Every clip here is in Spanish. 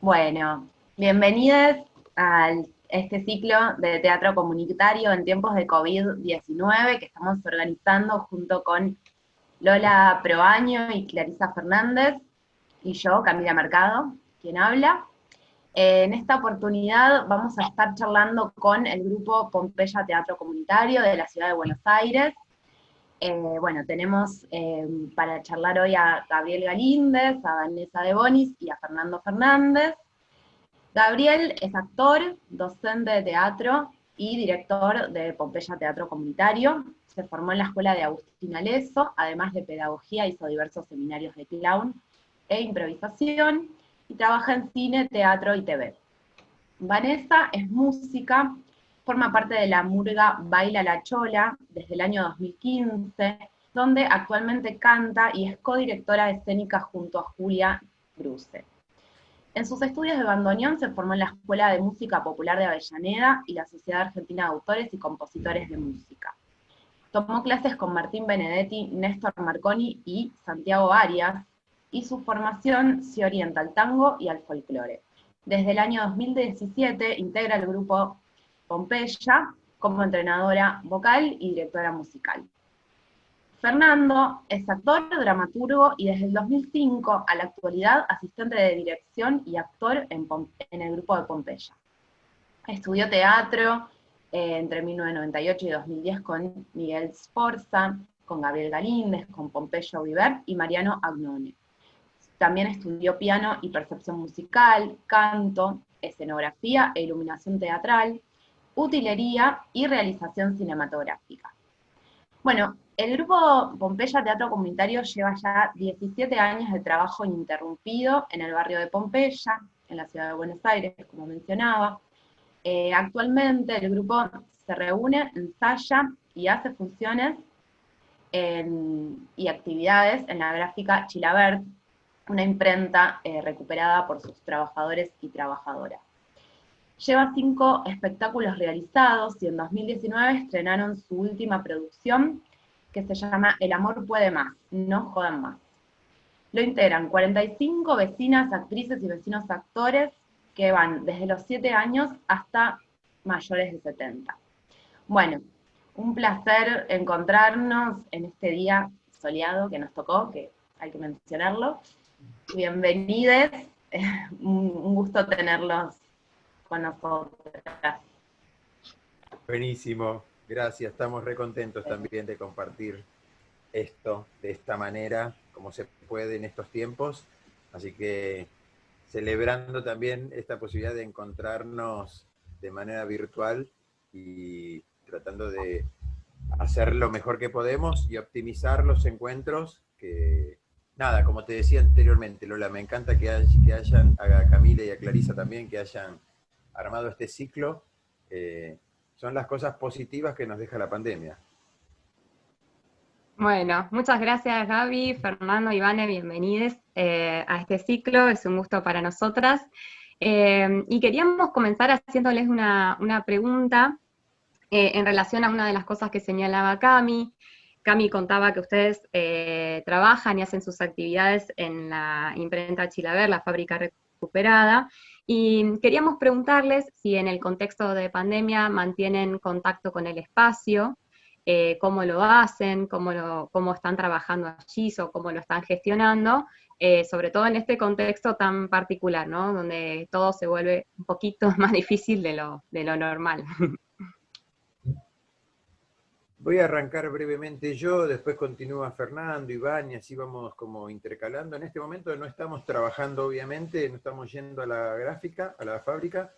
Bueno, bienvenidos a este ciclo de teatro comunitario en tiempos de COVID-19 que estamos organizando junto con Lola Proaño y Clarisa Fernández, y yo, Camila Mercado, quien habla. En esta oportunidad vamos a estar charlando con el grupo Pompeya Teatro Comunitario de la Ciudad de Buenos Aires, eh, bueno, tenemos eh, para charlar hoy a Gabriel Galíndez, a Vanessa de Bonis y a Fernando Fernández. Gabriel es actor, docente de teatro y director de Pompeya Teatro Comunitario. Se formó en la escuela de Agustín Aleso, además de pedagogía hizo diversos seminarios de clown e improvisación, y trabaja en cine, teatro y TV. Vanessa es música, forma parte de la murga Baila la Chola desde el año 2015, donde actualmente canta y es codirectora escénica junto a Julia Bruce. En sus estudios de bandoneón se formó en la Escuela de Música Popular de Avellaneda y la Sociedad Argentina de Autores y Compositores de Música. Tomó clases con Martín Benedetti, Néstor Marconi y Santiago Arias, y su formación se orienta al tango y al folclore. Desde el año 2017 integra el grupo Pompeya como entrenadora vocal y directora musical. Fernando es actor, dramaturgo y desde el 2005 a la actualidad asistente de dirección y actor en, el grupo de Pompeya. Estudió teatro eh, entre 1998 y 2010 con Miguel Sforza, con Gabriel Galíndez, con Pompeyo Viver y Mariano Agnone. También estudió piano y percepción musical, canto, escenografía e iluminación teatral, utilería y realización cinematográfica. Bueno, el grupo Pompeya Teatro Comunitario lleva ya 17 años de trabajo ininterrumpido en el barrio de Pompeya, en la ciudad de Buenos Aires, como mencionaba. Eh, actualmente el grupo se reúne, ensaya y hace funciones y actividades en la gráfica Chilabert, una imprenta eh, recuperada por sus trabajadores y trabajadoras. Lleva cinco espectáculos realizados y en 2019 estrenaron su última producción, que se llama El amor puede más, no jodan más. Lo integran 45 vecinas, actrices y vecinos actores que van desde los 7 años hasta mayores de 70. Bueno, un placer encontrarnos en este día soleado que nos tocó, que hay que mencionarlo. Bienvenidos, un gusto tenerlos con nosotras. Buenísimo, gracias, estamos recontentos también de compartir esto de esta manera, como se puede en estos tiempos, así que celebrando también esta posibilidad de encontrarnos de manera virtual y tratando de hacer lo mejor que podemos y optimizar los encuentros que, nada, como te decía anteriormente, Lola, me encanta que, que hayan, a Camila y a Clarisa también, que hayan armado este ciclo, eh, son las cosas positivas que nos deja la pandemia. Bueno, muchas gracias Gaby, Fernando, Ivane, bienvenidos eh, a este ciclo, es un gusto para nosotras. Eh, y queríamos comenzar haciéndoles una, pregunta en relación a una de las cosas que señalaba Cami. Cami contaba que ustedes trabajan y hacen sus actividades en la imprenta Chilaver, la fábrica recuperada, y queríamos preguntarles si en el contexto de pandemia mantienen contacto con el espacio, eh, cómo lo hacen, cómo, cómo están trabajando allí o cómo lo están gestionando, eh, sobre todo en este contexto tan particular, ¿no? Donde todo se vuelve un poquito más difícil de lo, de lo normal. Voy a arrancar brevemente yo, después continúa Fernando, Iván, y así vamos como intercalando. En este momento no estamos trabajando, obviamente, no estamos yendo a la gráfica, a la fábrica,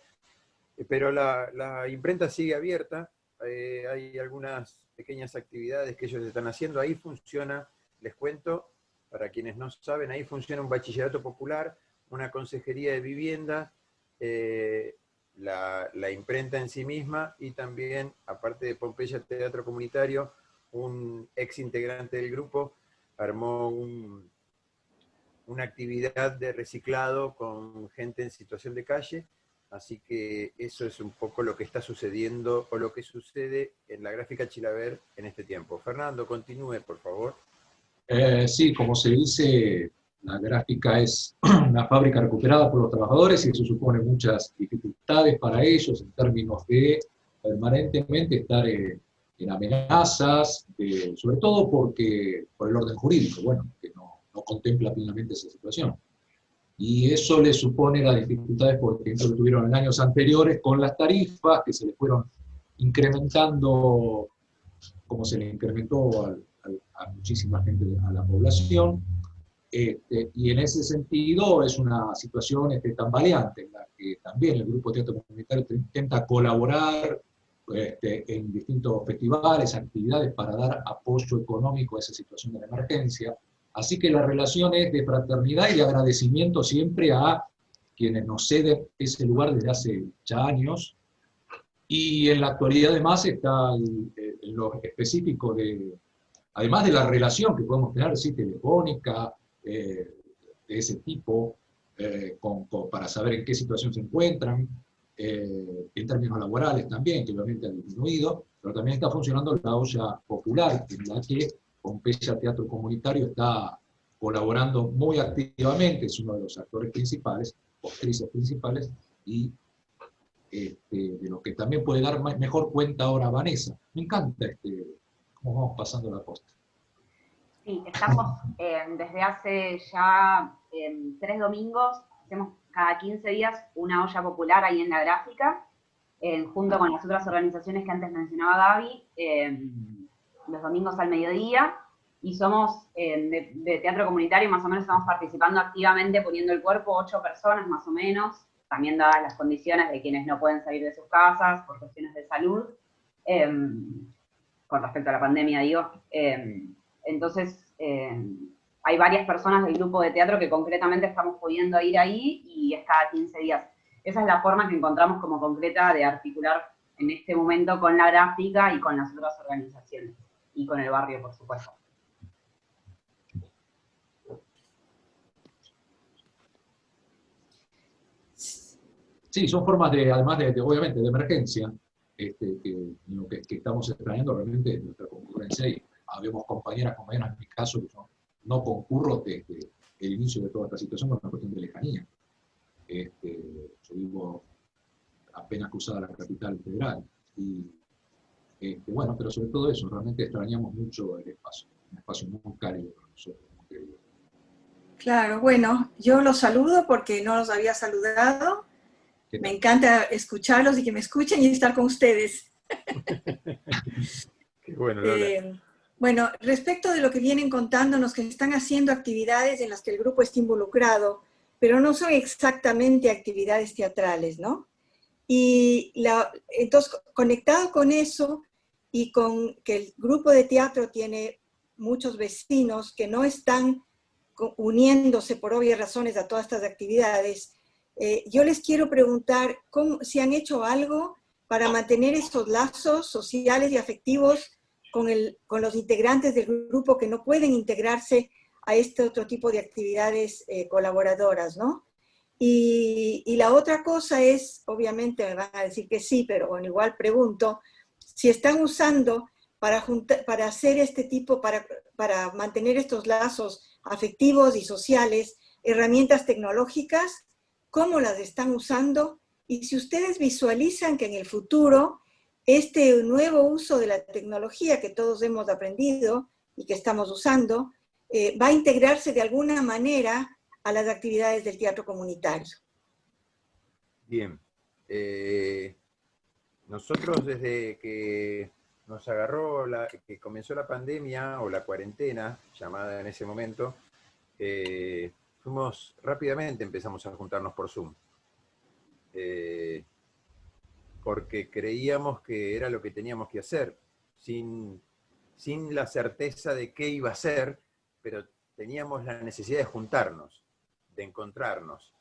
eh, pero la, imprenta sigue abierta, eh, hay algunas pequeñas actividades que ellos están haciendo, ahí funciona, les cuento, para quienes no saben, ahí funciona un bachillerato popular, una consejería de vivienda, eh, la, imprenta en sí misma y también, aparte de Pompeya Teatro Comunitario, un ex integrante del grupo armó una actividad de reciclado con gente en situación de calle, así que eso es un poco lo que está sucediendo o lo que sucede en la gráfica Chilaver en este tiempo. Fernando, continúe, por favor. Eh, sí, como se dice, la gráfica es una fábrica recuperada por los trabajadores y eso supone muchas dificultades para ellos en términos de permanentemente estar en, amenazas, sobre todo porque, por el orden jurídico, bueno, que no, no, contempla plenamente esa situación. Y eso le supone las dificultades, por ejemplo, que tuvieron en años anteriores con las tarifas, que se les fueron incrementando, como se le incrementó a muchísima gente, a la población, este, y en ese sentido es una situación este, tambaleante, en la que también el Grupo Teatro Comunitario intenta colaborar este, en distintos festivales, actividades para dar apoyo económico a esa situación de la emergencia. Así que la relación es de fraternidad y de agradecimiento siempre a quienes nos ceden ese lugar desde hace ya años. Y en la actualidad además está en lo específico de, además de la relación que podemos tener, sí, telefónica, eh, de ese tipo, eh, para saber en qué situación se encuentran, eh, en términos laborales también, que obviamente ha disminuido, pero también está funcionando la olla popular, en la que Pompeya Teatro Comunitario está colaborando muy activamente, es uno de los actores principales, actrices principales, y este, de lo que también puede dar mejor cuenta ahora Vanessa. Me encanta este, cómo vamos pasando la costa. Sí, estamos eh, desde hace ya em, tres domingos, hacemos cada 15 días una olla popular ahí en la gráfica, junto con las otras organizaciones que antes mencionaba Gaby, los domingos al mediodía, y somos em, de, teatro comunitario, más o menos estamos participando activamente, poniendo el cuerpo, ocho personas más o menos, también dadas las condiciones de quienes no pueden salir de sus casas por cuestiones de salud, con respecto a la pandemia, digo. Entonces, eh, hay varias personas del grupo de teatro que concretamente estamos pudiendo ir ahí y es cada 15 días. Esa es la forma que encontramos como concreta de articular en este momento con la gráfica y con las otras organizaciones. Y con el barrio, por supuesto. Sí, son formas de, además de, obviamente, de emergencia, este, que, que, estamos extrañando realmente nuestra concurrencia y habemos compañeras, compañeras en mi caso, que yo no concurro desde el inicio de toda esta situación por una cuestión de lejanía. Este, yo vivo apenas cruzada la capital federal. Y este, bueno, pero sobre todo eso, realmente extrañamos mucho el espacio, un espacio muy cálido para nosotros. Claro, bueno, yo los saludo porque no los había saludado. Me encanta escucharlos y que me escuchen y estar con ustedes. Qué bueno, Lola. Eh, bueno, respecto de lo que vienen contándonos, que están haciendo actividades en las que el grupo está involucrado, pero no son exactamente actividades teatrales, ¿no? Y la, entonces, conectado con eso y con que el grupo de teatro tiene muchos vecinos que no están uniéndose por obvias razones a todas estas actividades, eh, yo les quiero preguntar cómo, si han hecho algo para mantener estos lazos sociales y afectivos con, el, con los integrantes del grupo que no pueden integrarse a este otro tipo de actividades eh, colaboradoras, ¿no? Y, y, la otra cosa es, obviamente me van a decir que sí, pero bueno, igual pregunto, si están usando para, para hacer este tipo, para, para mantener estos lazos afectivos y sociales, herramientas tecnológicas, cómo las están usando y si ustedes visualizan que en el futuro este nuevo uso de la tecnología que todos hemos aprendido y que estamos usando, eh, va a integrarse de alguna manera a las actividades del teatro comunitario. Bien. Eh, nosotros desde que nos agarró, la, que comenzó la pandemia o la cuarentena, llamada en ese momento, eh, fuimos rápidamente, empezamos a juntarnos por Zoom porque creíamos que era lo que teníamos que hacer, sin, sin la certeza de qué iba a ser, pero teníamos la necesidad de juntarnos, de encontrarnos.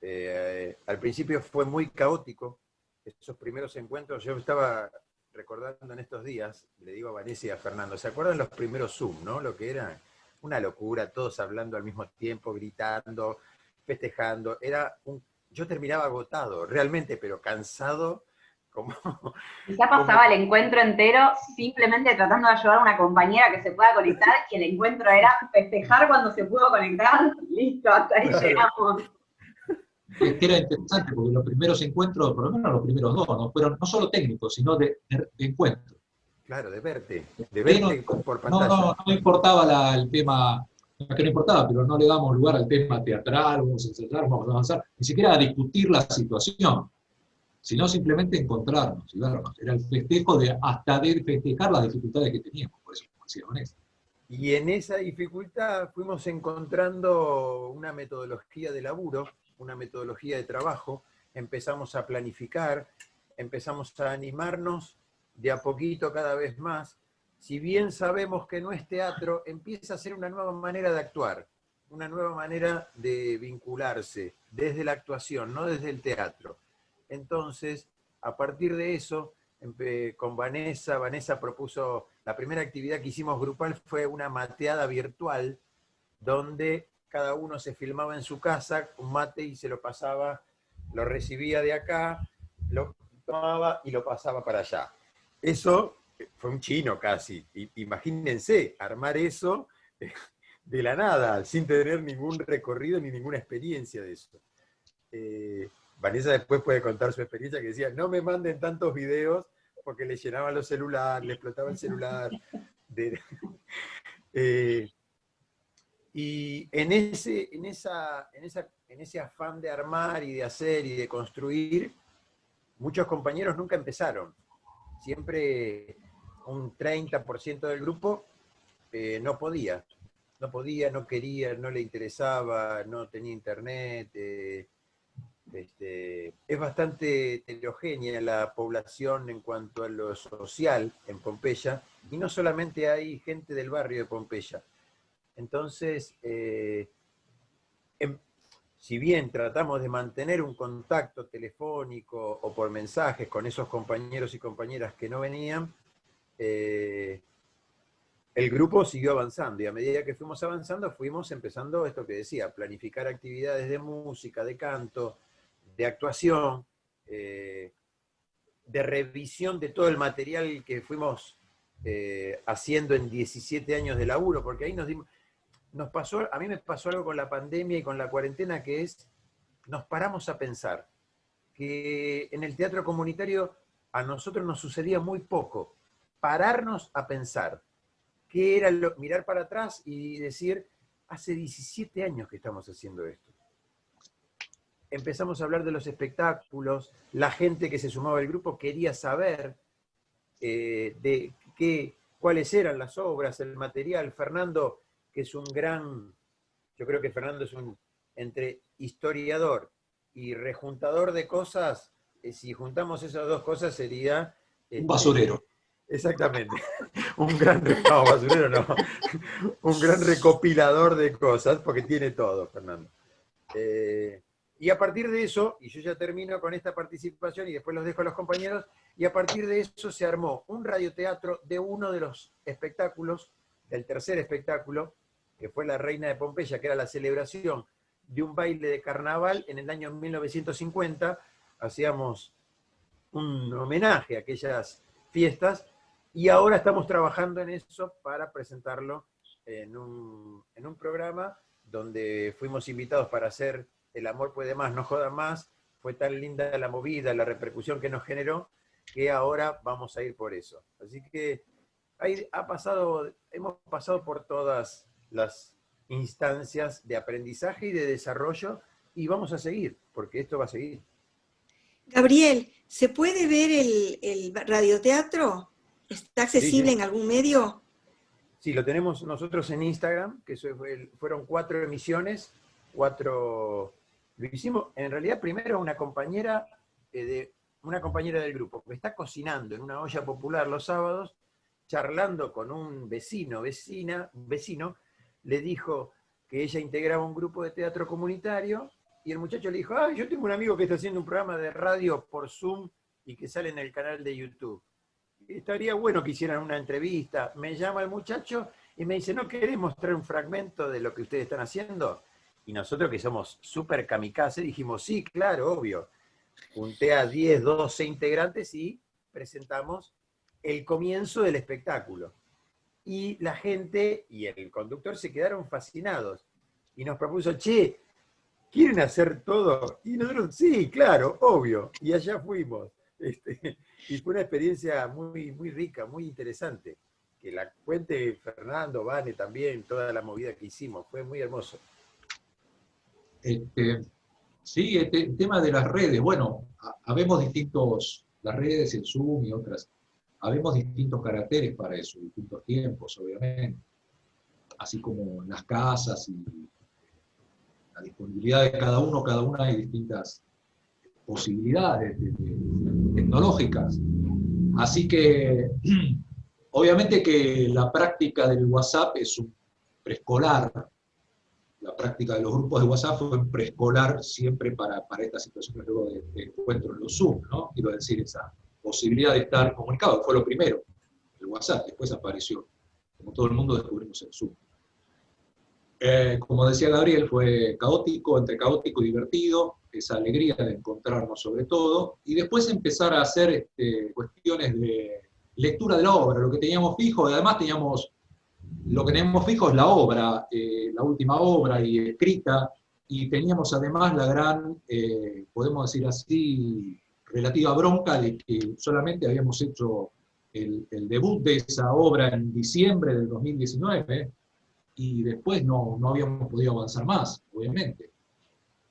Eh, al principio fue muy caótico, esos primeros encuentros, yo estaba recordando en estos días, le digo a Vanessa y a Fernando, ¿se acuerdan los primeros Zoom, no? Lo que era una locura, todos hablando al mismo tiempo, gritando, festejando, era un, yo terminaba agotado, realmente, pero cansado, Como, ya pasaba el encuentro entero simplemente tratando de ayudar a una compañera que se pueda conectar y el encuentro era festejar cuando se pudo conectar. Listo, hasta ahí llegamos. Es que era interesante porque los primeros encuentros, por lo menos los primeros dos, no fueron no solo técnicos, sino de, encuentro. Claro, de verte, de verte por pantalla. No, no, no importaba el tema, que no importaba, pero no le damos lugar al tema teatral, vamos a ensayar, vamos a avanzar, ni siquiera a discutir la situación sino simplemente encontrarnos y vernos. Era el festejo de hasta de festejar las dificultades que teníamos, por eso como decía. Y en esa dificultad fuimos encontrando una metodología de laburo, una metodología de trabajo, empezamos a planificar, empezamos a animarnos de a poquito cada vez más. Si bien sabemos que no es teatro, empieza a ser una nueva manera de actuar, una nueva manera de vincularse desde la actuación, no desde el teatro. Entonces, a partir de eso, con Vanessa, Vanessa propuso, la primera actividad que hicimos grupal fue una mateada virtual, donde cada uno se filmaba en su casa, un mate y se lo pasaba, lo recibía de acá, lo tomaba y lo pasaba para allá. Eso fue un chino casi. Imagínense, armar eso de la nada, sin tener ningún recorrido ni ninguna experiencia de eso. Eh, Vanessa después puede contar su experiencia que decía, no me manden tantos videos porque le llenaban los celulares, le explotaba el celular. Eh, y en ese, en, esa, en, esa, en ese afán de armar y de hacer y de construir, muchos compañeros nunca empezaron. Siempre un 30% del grupo eh, no podía. No podía, no quería, no le interesaba, no tenía internet, eh, este, es bastante heterogénea la población en cuanto a lo social en Pompeya, y no solamente hay gente del barrio de Pompeya. Entonces, eh, em, si bien tratamos de mantener un contacto telefónico o por mensajes con esos compañeros y compañeras que no venían, eh, el grupo siguió avanzando y a medida que fuimos avanzando fuimos empezando esto que decía, planificar actividades de música, de canto, de actuación, eh, de revisión de todo el material que fuimos eh, haciendo en 17 años de laburo, porque ahí nos dimos, nos pasó, a mí me pasó algo con la pandemia y con la cuarentena que es, nos paramos a pensar que en el teatro comunitario a nosotros nos sucedía muy poco, pararnos a pensar, qué era lo, mirar para atrás y decir, hace 17 años que estamos haciendo esto empezamos a hablar de los espectáculos, la gente que se sumaba al grupo quería saber eh, de qué, cuáles eran las obras, el material. Fernando, que es un gran, yo creo que Fernando es un, entre historiador y rejuntador de cosas, eh, si juntamos esas dos cosas sería... un este, basurero. Exactamente. un gran, no, basurero no. un gran recopilador de cosas, porque tiene todo, Fernando. Eh, y a partir de eso, y yo ya termino con esta participación y después los dejo a los compañeros, y a partir de eso se armó un radioteatro de uno de los espectáculos, del tercer espectáculo, que fue La Reina de Pompeya, que era la celebración de un baile de carnaval en el año 1950. Hacíamos un homenaje a aquellas fiestas, y ahora estamos trabajando en eso para presentarlo en un, en un programa donde fuimos invitados para hacer el amor puede más, no joda más, fue tan linda la movida, la repercusión que nos generó, que ahora vamos a ir por eso. Así que ha pasado, hemos pasado por todas las instancias de aprendizaje y de desarrollo y vamos a seguir, porque esto va a seguir. Gabriel, ¿se puede ver el, radioteatro? ¿Está accesible en algún medio? Sí, lo tenemos nosotros en Instagram, que fueron cuatro emisiones, cuatro lo hicimos, en realidad, primero una compañera, eh, de, una compañera del grupo que está cocinando en una olla popular los sábados, charlando con un vecino, vecina, vecino, le dijo que ella integraba un grupo de teatro comunitario, y el muchacho le dijo, ah, yo tengo un amigo que está haciendo un programa de radio por Zoom y que sale en el canal de YouTube. Estaría bueno que hicieran una entrevista. Me llama el muchacho y me dice, ¿no querés mostrar un fragmento de lo que ustedes están haciendo? Y nosotros que somos súper kamikaze dijimos, sí, claro, obvio. junté a 10, 12 integrantes y presentamos el comienzo del espectáculo. Y la gente y el conductor se quedaron fascinados. Y nos propuso, che, ¿quieren hacer todo? Y nosotros, sí, claro, obvio. Y allá fuimos. Este, y fue una experiencia muy, muy rica, muy interesante. Que la cuente Fernando, Vane también, toda la movida que hicimos. Fue muy hermoso. Este, sí, este, el tema de las redes, bueno, habemos distintos, las redes, el Zoom y otras, habemos distintos caracteres para eso, distintos tiempos, obviamente, así como las casas y la disponibilidad de cada uno, cada una hay distintas posibilidades tecnológicas. Así que, obviamente que la práctica del WhatsApp es un preescolar, la práctica de los grupos de WhatsApp fue preescolar siempre para, para estas situaciones luego de, encuentro en los Zoom, ¿no? Quiero decir, esa posibilidad de estar comunicado, fue lo primero, el WhatsApp, después apareció, como todo el mundo descubrimos el Zoom. Eh, como decía Gabriel, fue caótico, entre caótico y divertido, esa alegría de encontrarnos sobre todo, y después empezar a hacer este, cuestiones de lectura de la obra, lo que teníamos fijo, y además teníamos lo que tenemos fijo es la obra, eh, la última obra y escrita, y teníamos además la gran, eh, podemos decir así, relativa bronca de que solamente habíamos hecho el, debut de esa obra en diciembre del 2019, y después no, no habíamos podido avanzar más, obviamente.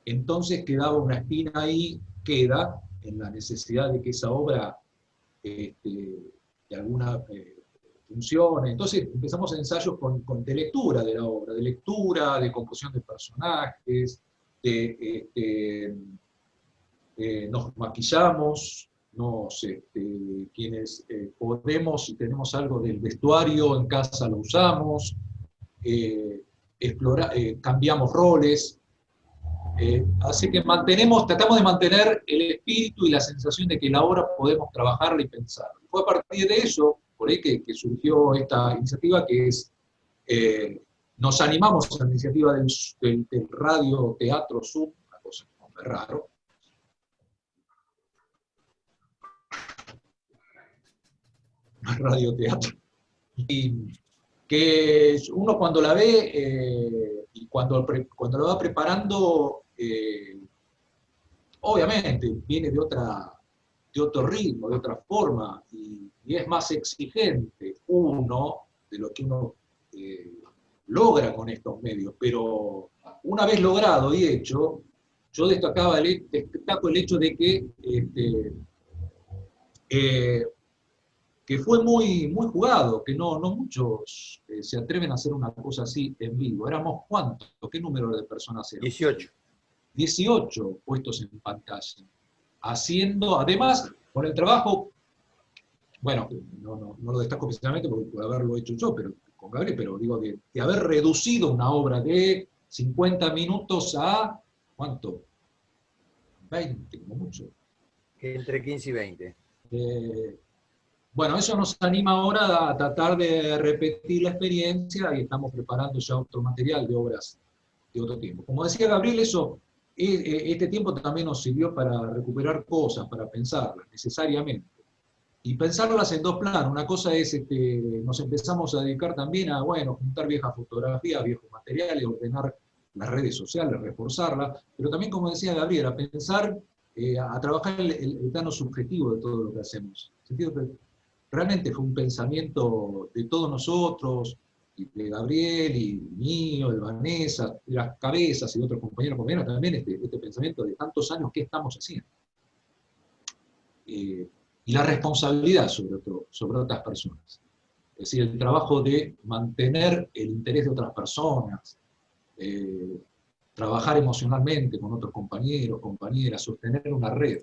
Entonces quedaba una espina ahí, queda, en la necesidad de que esa obra, este, de alguna eh, entonces empezamos ensayos con, de lectura de la obra, de lectura, de composición de personajes, este, eh, nos maquillamos, nos, este, quienes eh, podemos y tenemos algo del vestuario en casa lo usamos, eh, cambiamos roles, así que mantenemos, tratamos de mantener el espíritu y la sensación de que la obra podemos trabajarla y pensarla. Fue a partir de eso por que, surgió esta iniciativa que es, eh, nos animamos a la iniciativa del, radio teatro Zoom, una cosa muy raro, radio teatro, y que uno cuando la ve eh, y cuando, cuando lo va preparando, eh, obviamente viene de otra, de otro ritmo, de otra forma, y es más exigente uno de lo que uno eh, logra con estos medios, pero una vez logrado y hecho, yo destacaba el, destaco el hecho de que, este, eh, que fue muy, muy jugado, que no, no muchos eh, se atreven a hacer una cosa así en vivo. ¿Éramos cuántos? ¿Qué número de personas eran? 18. 18 puestos en pantalla. Haciendo, además, con el trabajo bueno, no, lo destaco especialmente porque puede haberlo hecho yo, pero con Gabriel, pero digo, de, haber reducido una obra de 50 minutos a, ¿cuánto? 20, como mucho. Entre 15 y 20. Eh, bueno, eso nos anima ahora a tratar de repetir la experiencia y estamos preparando ya otro material de obras de otro tiempo. Como decía Gabriel, eso, eh, eh, este tiempo también nos sirvió para recuperar cosas, para pensarlas necesariamente y pensarlas en dos planos. Una cosa es, este, nos empezamos a dedicar también a, bueno, juntar viejas fotografías, viejos materiales, ordenar las redes sociales, reforzarlas, pero también, como decía Gabriel, a pensar, eh, a, trabajar el, plano subjetivo de todo lo que hacemos. sentido realmente fue un pensamiento de todos nosotros, de Gabriel y mío, de Vanessa, de las cabezas y de otros compañeros, compañeros también este, este pensamiento de tantos años, ¿qué estamos haciendo? Eh, y la responsabilidad sobre, sobre otras personas. Es decir, el trabajo de mantener el interés de otras personas, eh, trabajar emocionalmente con otros compañeros, compañeras, sostener una red.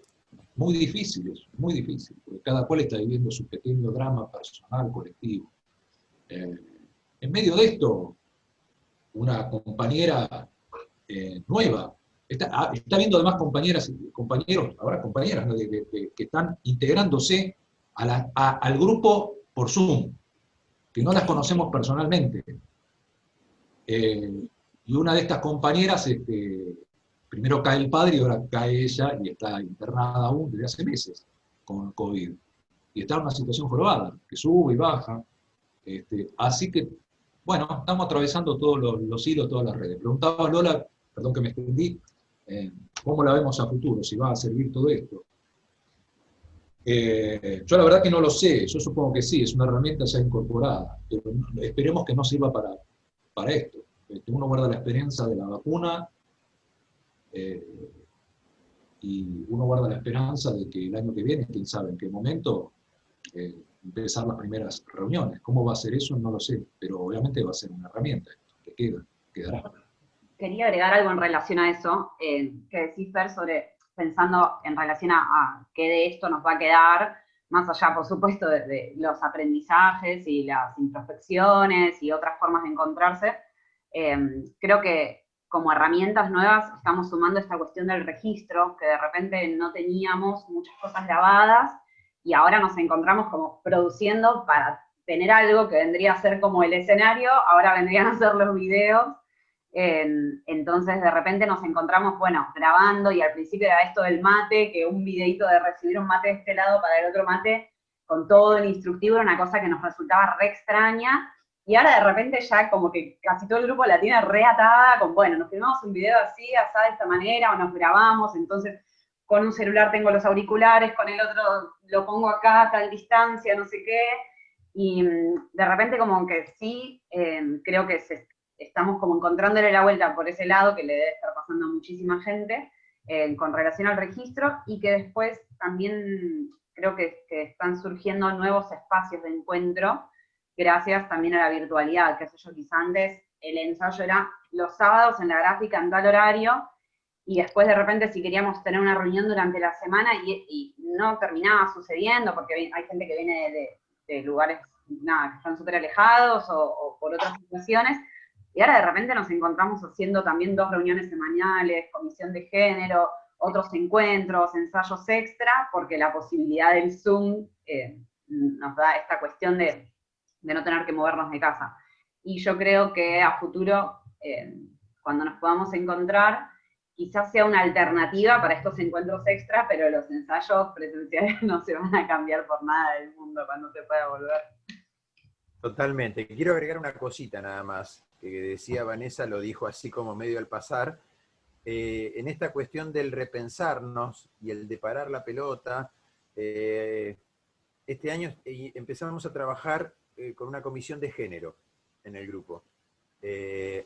Muy difícil eso, muy difícil, porque cada cual está viviendo su pequeño drama personal, colectivo. Eh, en medio de esto, una compañera eh, nueva Ah, está, viendo además compañeras y compañeros, ahora compañeras, que están integrándose al grupo por Zoom, que no las conocemos personalmente. Eh, y una de estas compañeras este, primero cae el padre y ahora cae ella y está internada aún desde hace meses con COVID. Y está en una situación jorobada, que sube y baja. Este, así que, bueno, estamos atravesando todos los, hilos, todas las redes. Preguntaba Lola, perdón que me extendí, eh, ¿cómo la vemos a futuro? Si va a servir todo esto. Eh, yo la verdad que no lo sé, yo supongo que sí, es una herramienta ya incorporada, pero esperemos que no sirva para, para esto. Este, uno guarda la experiencia de la vacuna eh, y uno guarda la esperanza de que el año que viene, quién sabe en qué momento, empezar las primeras reuniones. ¿Cómo va a ser eso? No lo sé, pero obviamente va a ser una herramienta que queda, quedará. Quería agregar algo en relación a eso, que decís, Fer, sobre pensando en relación a, qué de esto nos va a quedar, más allá, por supuesto, de, los aprendizajes y las introspecciones y otras formas de encontrarse, em, creo que como herramientas nuevas estamos sumando esta cuestión del registro, que de repente no teníamos muchas cosas grabadas, y ahora nos encontramos como produciendo para tener algo que vendría a ser como el escenario, ahora vendrían a ser los videos, entonces de repente nos encontramos, bueno, grabando y al principio era esto del mate, que un videito de recibir un mate de este lado para el otro mate, con todo el instructivo, era una cosa que nos resultaba re extraña, y ahora de repente ya como que casi todo el grupo la tiene reatada con, bueno, nos filmamos un video así, así de esta manera, o nos grabamos, entonces con un celular tengo los auriculares, con el otro lo pongo acá a tal distancia, no sé qué, y mm, de repente como que sí, eh, creo que se, estamos como encontrándole la vuelta por ese lado, que le debe estar pasando a muchísima gente, eh, con relación al registro, y que después también creo que, están surgiendo nuevos espacios de encuentro, gracias también a la virtualidad, que sé yo, quizá antes el ensayo era los sábados en la gráfica en tal horario, y después de repente si queríamos tener una reunión durante la semana y, no terminaba sucediendo, porque hay gente que viene de, lugares nada, que están súper alejados o, o por otras situaciones, y ahora de repente nos encontramos haciendo también dos reuniones semanales, comisión de género, otros encuentros, ensayos extra, porque la posibilidad del Zoom eh, nos da esta cuestión de, no tener que movernos de casa. Y yo creo que a futuro, eh, cuando nos podamos encontrar, quizás sea una alternativa para estos encuentros extra, pero los ensayos presenciales no se van a cambiar por nada del mundo cuando se pueda volver. Totalmente. Quiero agregar una cosita nada más que decía Vanessa, lo dijo así como medio al pasar, eh, en esta cuestión del repensarnos y el de parar la pelota, eh, este año eh, empezamos a trabajar con una comisión de género en el grupo.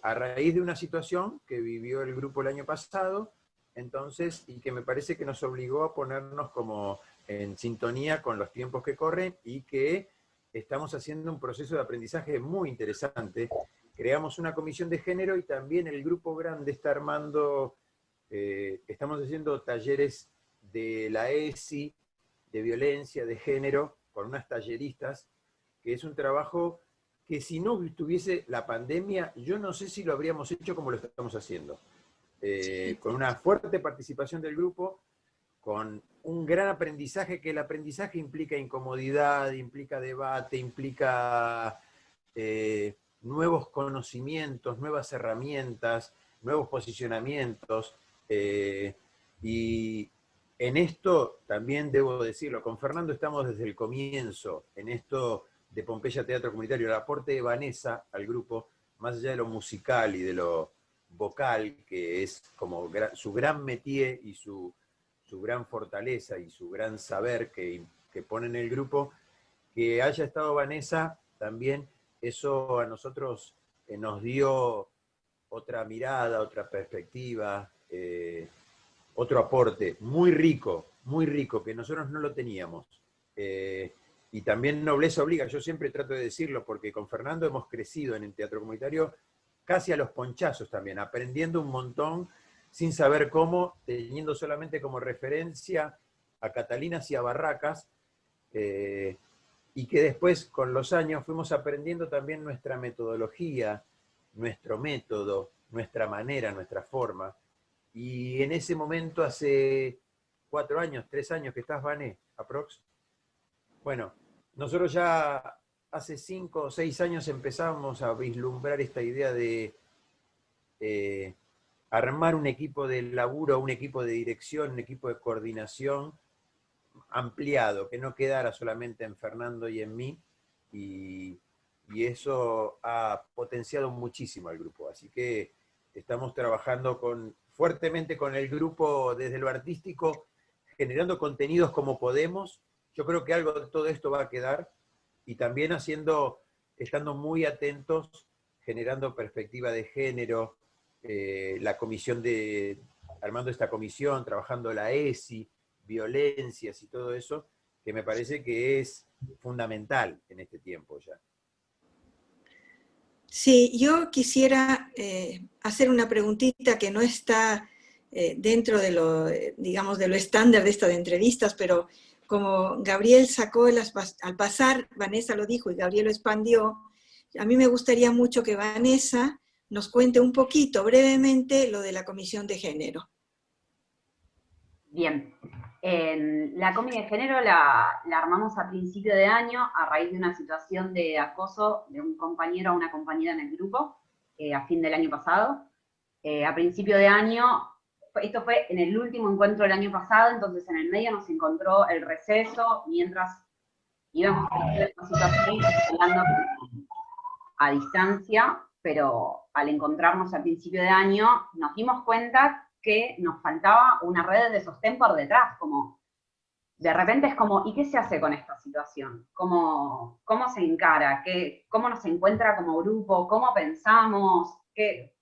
a raíz de una situación que vivió el grupo el año pasado, entonces, y que me parece que nos obligó a ponernos como en sintonía con los tiempos que corren y que estamos haciendo un proceso de aprendizaje muy interesante creamos una comisión de género y también el grupo grande está armando, eh, estamos haciendo talleres de la ESI, de violencia, de género, con unas talleristas, que es un trabajo que si no estuviese la pandemia, yo no sé si lo habríamos hecho como lo estamos haciendo. Eh, con una fuerte participación del grupo, con un gran aprendizaje, que el aprendizaje implica incomodidad, implica debate, implica eh, nuevos conocimientos, nuevas herramientas, nuevos posicionamientos. Eh, y en esto también debo decirlo, con Fernando estamos desde el comienzo, en esto de Pompeya Teatro Comunitario, el aporte de Vanessa al grupo, más allá de lo musical y de lo vocal, que es como su gran métier y su, gran fortaleza y su gran saber que, que pone en el grupo, que haya estado Vanessa también eso a nosotros eh, nos dio otra mirada, otra perspectiva, eh, otro aporte muy rico, muy rico, que nosotros no lo teníamos. Eh, y también nobleza obliga, yo siempre trato de decirlo, porque con Fernando hemos crecido en el teatro comunitario casi a los ponchazos también, aprendiendo un montón sin saber cómo, teniendo solamente como referencia a Catalinas y a Barracas, y que después con los años fuimos aprendiendo también nuestra metodología, nuestro método, nuestra manera, nuestra forma. Y en ese momento, hace cuatro años, tres años que estás, Vané, aprox. Bueno, nosotros ya hace cinco o seis años empezamos a vislumbrar esta idea de eh, armar un equipo de laburo, un equipo de dirección, un equipo de coordinación ampliado, que no quedara solamente en Fernando y en mí, y, eso ha potenciado muchísimo al grupo. Así que estamos trabajando con, fuertemente con el grupo desde lo artístico, generando contenidos como podemos. Yo creo que algo de todo esto va a quedar, y también haciendo, estando muy atentos, generando perspectiva de género, eh, la comisión de, armando esta comisión, trabajando la ESI, violencias y todo eso, que me parece que es fundamental en este tiempo ya. Sí, yo quisiera eh, hacer una preguntita que no está eh, dentro de lo, digamos, de lo estándar de esta de entrevistas, pero como Gabriel sacó al pasar, Vanessa lo dijo y Gabriel lo expandió, a mí me gustaría mucho que Vanessa nos cuente un poquito, brevemente, lo de la Comisión de Género. Bien, la Comisión de Género la, armamos a principio de año a raíz de una situación de acoso de un compañero a una compañera en el grupo, eh, a fin del año pasado. Eh, a principio de año, esto fue en el último encuentro del año pasado, entonces en el medio nos encontró el receso, mientras íbamos a situación hablando a distancia, pero al encontrarnos a principio de año nos dimos cuenta que nos faltaba una red de sostén por detrás, como de repente es como, ¿y qué se hace con esta situación? ¿Cómo, cómo se encara? ¿Qué, ¿Cómo nos encuentra como grupo? ¿Cómo pensamos? que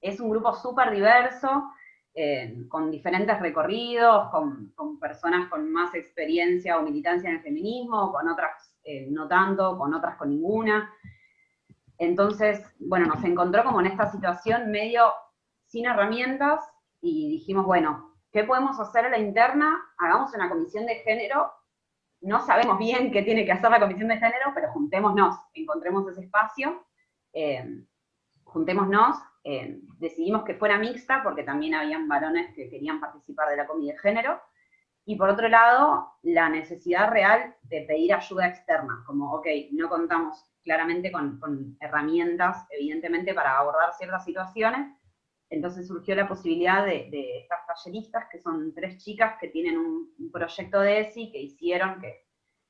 Es un grupo súper diverso, eh, con diferentes recorridos, con, con, personas con más experiencia o militancia en el feminismo, con otras eh, no tanto, con otras con ninguna. Entonces, bueno, nos encontró como en esta situación medio sin herramientas y dijimos, bueno, ¿qué podemos hacer a la interna? Hagamos una comisión de género. No sabemos bien qué tiene que hacer la comisión de género, pero juntémonos, encontremos ese espacio, eh, juntémonos, eh, decidimos que fuera mixta, porque también habían varones que querían participar de la comisión de género, y por otro lado, la necesidad real de pedir ayuda externa, como, ok, no contamos claramente con, herramientas, evidentemente, para abordar ciertas situaciones. Entonces surgió la posibilidad de, estas talleristas, que son tres chicas que tienen un, proyecto de ESI que hicieron, que,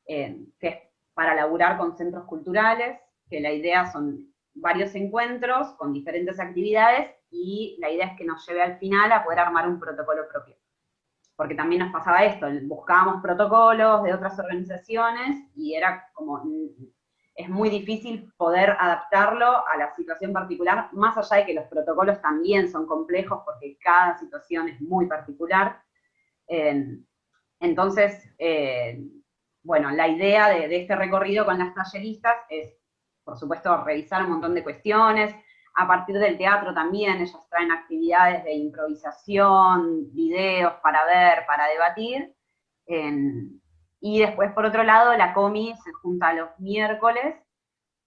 eh, que es para laburar con centros culturales, que la idea son varios encuentros con diferentes actividades, y la idea es que nos lleve al final a poder armar un protocolo propio. Porque también nos pasaba esto, buscábamos protocolos de otras organizaciones, y era como es muy difícil poder adaptarlo a la situación particular, más allá de que los protocolos también son complejos porque cada situación es muy particular. entonces, eh, bueno, la idea de, este recorrido con las talleristas es, por supuesto, revisar un montón de cuestiones, a partir del teatro también, ellos traen actividades de improvisación, videos para ver, para debatir, y después, por otro lado, la comi se junta los miércoles,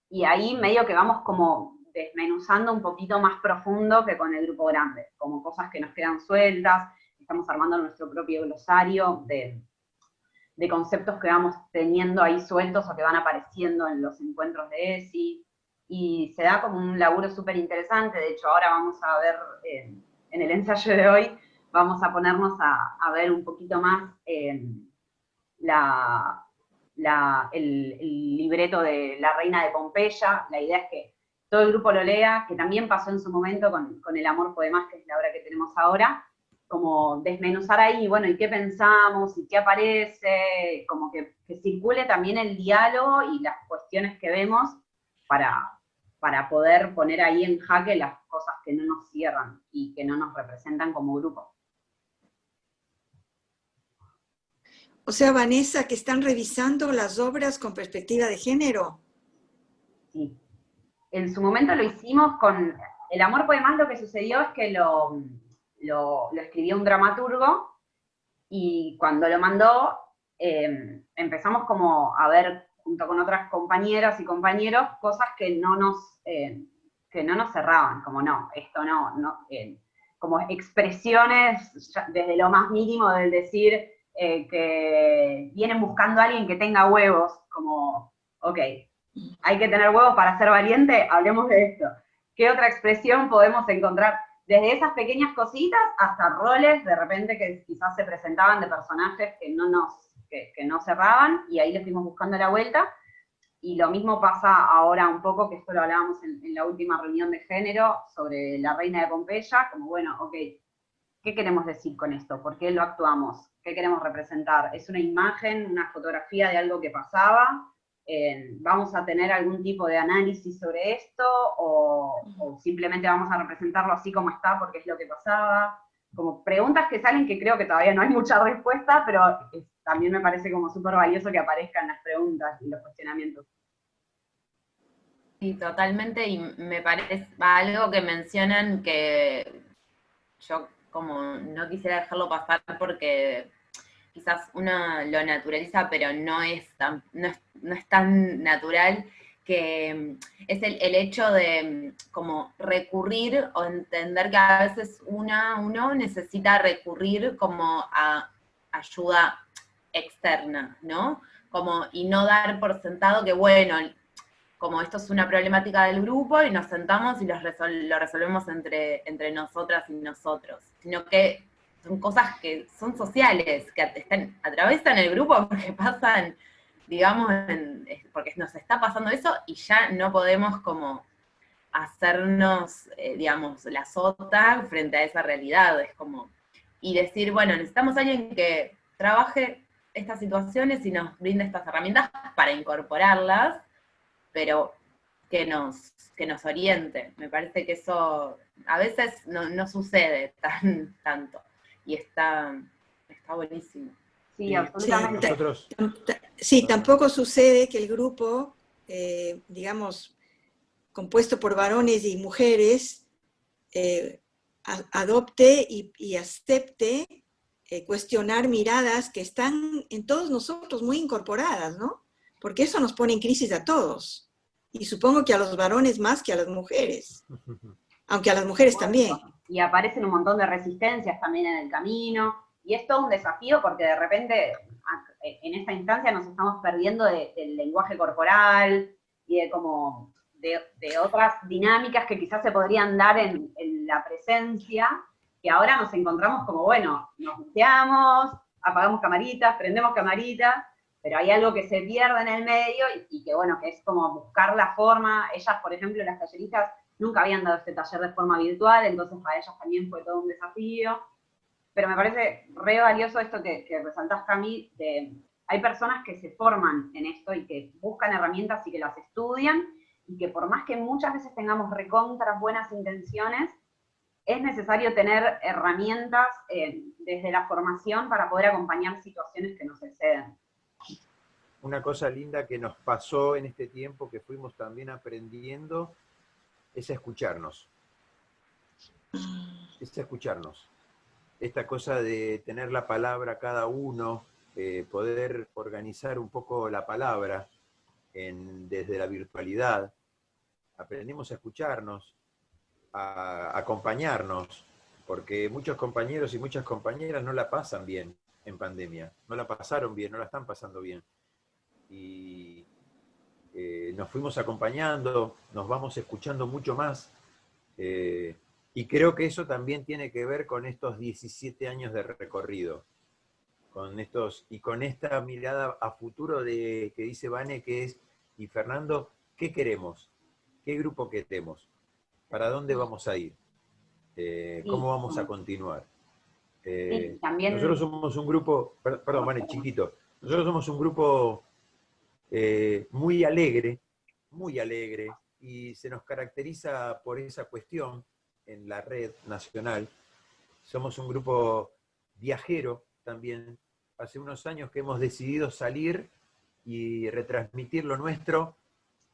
y ahí medio que vamos como desmenuzando un poquito más profundo que con el grupo grande, como cosas que nos quedan sueltas, estamos armando nuestro propio glosario de, de conceptos que vamos teniendo ahí sueltos o que van apareciendo en los encuentros de ESI, y se da como un laburo súper interesante, de hecho ahora vamos a ver en el ensayo de hoy, vamos a ponernos a, a ver un poquito más la, el, libreto de La Reina de Pompeya, la idea es que todo el grupo lo lea, que también pasó en su momento con, El Amor Poemas, que es la obra que tenemos ahora, como desmenuzar ahí, bueno, y qué pensamos, y qué aparece, como que, circule también el diálogo y las cuestiones que vemos para, para poder poner ahí en jaque las cosas que no nos cierran y que no nos representan como grupo. O sea, Vanessa, que están revisando las obras con perspectiva de género. Sí. En su momento lo hicimos con... El amor más lo que sucedió es que lo, lo, escribió un dramaturgo y cuando lo mandó em, empezamos como a ver junto con otras compañeras y compañeros cosas que no nos, em, que no nos cerraban, como no, esto no, no em, como expresiones desde lo más mínimo del decir eh, que vienen buscando a alguien que tenga huevos, como, ok, hay que tener huevos para ser valiente, hablemos de esto. ¿Qué otra expresión podemos encontrar? desde esas pequeñas cositas hasta roles de repente que quizás se presentaban de personajes que no nos, que, no cerraban, y ahí le fuimos buscando la vuelta, y lo mismo pasa ahora un poco, que esto lo hablábamos en, en, la última reunión de género, sobre la reina de Pompeya, como bueno, ok, ¿qué queremos decir con esto? ¿Por qué lo actuamos? ¿Qué queremos representar? ¿Es una imagen, una fotografía de algo que pasaba? Eh, ¿Vamos a tener algún tipo de análisis sobre esto? O, simplemente vamos a representarlo así como está porque es lo que pasaba? Como preguntas que salen que creo que todavía no hay mucha respuesta, pero también me parece como súper valioso que aparezcan las preguntas y los cuestionamientos. Sí, totalmente, y me parece algo que mencionan que yo como no quisiera dejarlo pasar porque quizás uno lo naturaliza, pero no es tan, no es, tan natural, que mm, es el, hecho de mm, como recurrir o entender que a veces una, uno necesita recurrir como a ayuda externa, ¿no? Como, y no dar por sentado que, bueno, como esto es una problemática del grupo y nos sentamos y lo resolvemos entre, entre nosotras y nosotros, sino que son cosas que son sociales, que están, atraviesan el grupo porque pasan, digamos, porque nos está pasando eso y ya no podemos como hacernos, eh, digamos, la sota frente a esa realidad, es como, y decir, bueno, necesitamos a alguien que trabaje estas situaciones y nos brinde estas herramientas para incorporarlas, pero que nos, que nos oriente. Me parece que eso a veces no, sucede tan tanto. Y está, está buenísimo. Sí, absolutamente. Sí, tampoco sucede que el grupo, eh, digamos, compuesto por varones y mujeres, eh, adopte y, acepte eh, cuestionar miradas que están en todos nosotros muy incorporadas, ¿no? Porque eso nos pone en crisis a todos. Y supongo que a los varones más que a las mujeres, aunque a las mujeres también. Y aparecen un montón de resistencias también en el camino, y es todo un desafío porque de repente en esta instancia nos estamos perdiendo del lenguaje corporal y de como de, otras dinámicas que quizás se podrían dar en, la presencia, que ahora nos encontramos como, bueno, nos muteamos, apagamos camaritas, prendemos camaritas, pero hay algo que se pierde en el medio y, que bueno, que es como buscar la forma, ellas por ejemplo, las talleristas nunca habían dado este taller de forma virtual, entonces para ellas también fue todo un desafío, pero me parece re valioso esto que, que resaltás, Cami, de hay personas que se forman en esto y que buscan herramientas y que las estudian, y que por más que muchas veces tengamos recontras buenas intenciones, es necesario tener herramientas eh, desde la formación para poder acompañar situaciones que nos exceden una cosa linda que nos pasó en este tiempo que fuimos también aprendiendo es escucharnos. Es escucharnos. Esta cosa de tener la palabra cada uno, eh, poder organizar un poco la palabra desde la virtualidad. Aprendimos a escucharnos, a acompañarnos, porque muchos compañeros y muchas compañeras no la pasan bien en pandemia, no la pasaron bien, no la están pasando bien y eh, nos fuimos acompañando, nos vamos escuchando mucho más. Eh, y creo que eso también tiene que ver con estos 17 años de recorrido. Con estos, y con esta mirada a futuro de, que dice Vane, que es, y Fernando, ¿qué queremos? ¿Qué grupo queremos? ¿Para dónde vamos a ir? Eh, ¿Cómo vamos a continuar? Nosotros somos un grupo, perdón, Vane, chiquito, nosotros somos un grupo eh, muy alegre, muy alegre, y se nos caracteriza por esa cuestión en la red nacional. Somos un grupo viajero también. Hace unos años que hemos decidido salir y retransmitir lo nuestro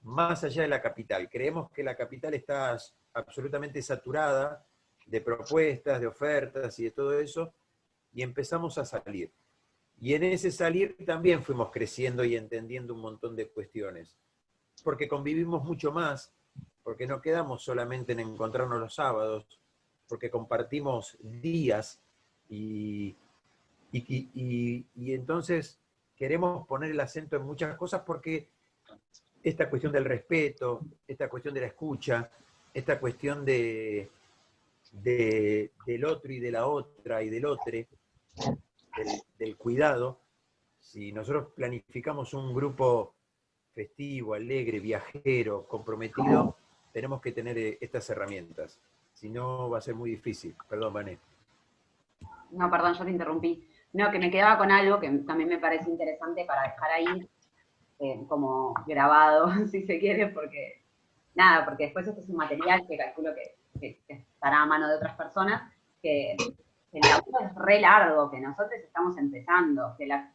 más allá de la capital. Creemos que la capital está absolutamente saturada de propuestas, de ofertas y de todo eso, y empezamos a salir. Y en ese salir también fuimos creciendo y entendiendo un montón de cuestiones. Porque convivimos mucho más, porque no quedamos solamente en encontrarnos los sábados, porque compartimos días y, y, entonces queremos poner el acento en muchas cosas porque esta cuestión del respeto, esta cuestión de la escucha, esta cuestión de, del otro y de la otra y del otro, del, cuidado, si nosotros planificamos un grupo festivo, alegre, viajero, comprometido, tenemos que tener eh, estas herramientas. Si no, va a ser muy difícil. Perdón, Vané. No, perdón, yo te interrumpí. No, que me quedaba con algo que también me parece interesante para dejar ahí eh, como grabado, si se quiere, porque nada, porque después este es un material que calculo que, estará a mano de otras personas, que, el laburo es re largo, que nosotros estamos empezando, que, la,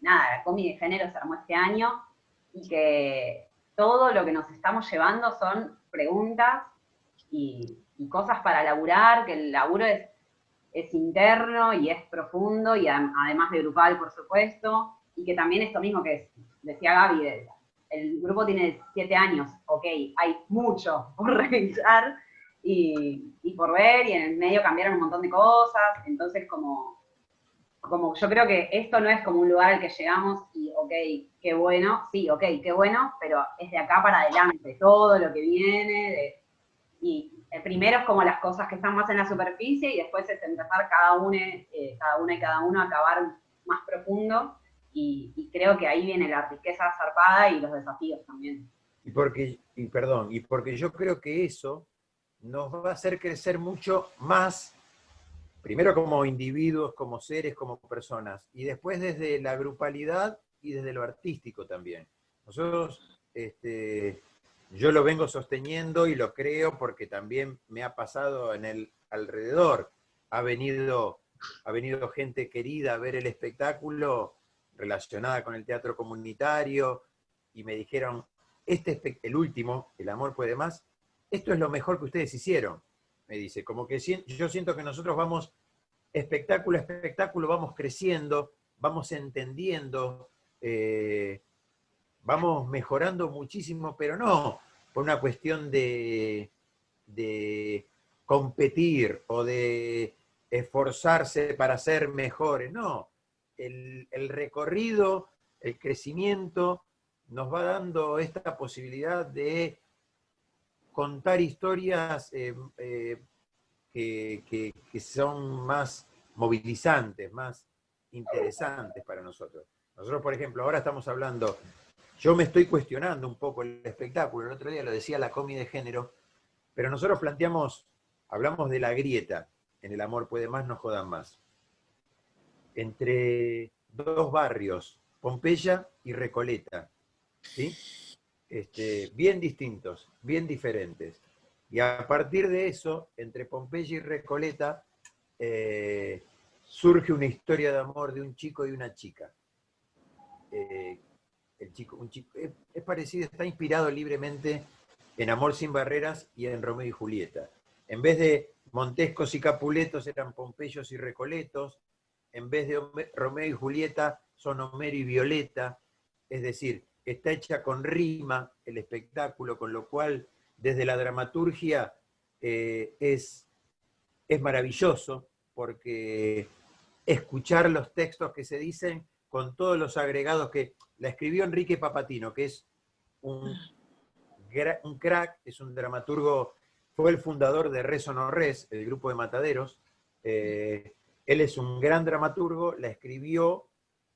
nada, la comi de género se armó este año y que todo lo que nos estamos llevando son preguntas y, cosas para laburar, que el laburo es, es interno y es profundo y además de grupal, por supuesto, y que también esto mismo que decía Gaby, el grupo tiene siete años, ok, hay mucho por revisar y, por ver, y en el medio cambiaron un montón de cosas, entonces como, como yo creo que esto no es como un lugar al que llegamos y ok, qué bueno, sí, ok, qué bueno, pero es de acá para adelante, todo lo que viene, y el primero es como las cosas que están más en la superficie y después es empezar cada uno, eh, cada una y cada uno a acabar más profundo. Y, creo que ahí viene la riqueza zarpada y los desafíos también. Y porque, perdón, y porque yo creo que eso nos va a hacer crecer mucho más, primero como individuos, como seres, como personas, y después desde la grupalidad y desde lo artístico también. Nosotros, este, yo lo vengo sosteniendo y lo creo porque también me ha pasado en el alrededor. Ha venido, ha venido gente querida a ver el espectáculo relacionada con el teatro comunitario, y me dijeron, este el último, El amor puede más, esto es lo mejor que ustedes hicieron, me dice, como que yo siento que nosotros vamos espectáculo a espectáculo, vamos creciendo, vamos entendiendo, eh, vamos mejorando muchísimo, pero no por una cuestión de, de competir o de esforzarse para ser mejores, no, el, recorrido, el crecimiento, nos va dando esta posibilidad de contar historias eh, eh, que, son más movilizantes, más interesantes para nosotros. Nosotros, por ejemplo, ahora estamos hablando, yo me estoy cuestionando un poco el espectáculo, el otro día lo decía la comi de género, pero nosotros planteamos, hablamos de la grieta, en el amor puede más, no jodan más entre dos barrios, Pompeya y Recoleta, ¿sí? Este, bien distintos, bien diferentes. Y a partir de eso, entre Pompeya y Recoleta, eh, surge una historia de amor de un chico y una chica. Eh, el chico, un chico es, parecido, está inspirado libremente en Amor sin barreras y en Romeo y Julieta. En vez de Montescos y Capuletos eran Pompeyos y Recoletos, en vez de Romeo y Julieta, son Homero y Violeta, es decir, está hecha con rima el espectáculo, con lo cual desde la dramaturgia eh, es, es maravilloso, porque escuchar los textos que se dicen con todos los agregados que la escribió Enrique Papatino, que es un, un crack, es un dramaturgo, fue el fundador de Res o no Res, el grupo de mataderos, eh, él es un gran dramaturgo, la escribió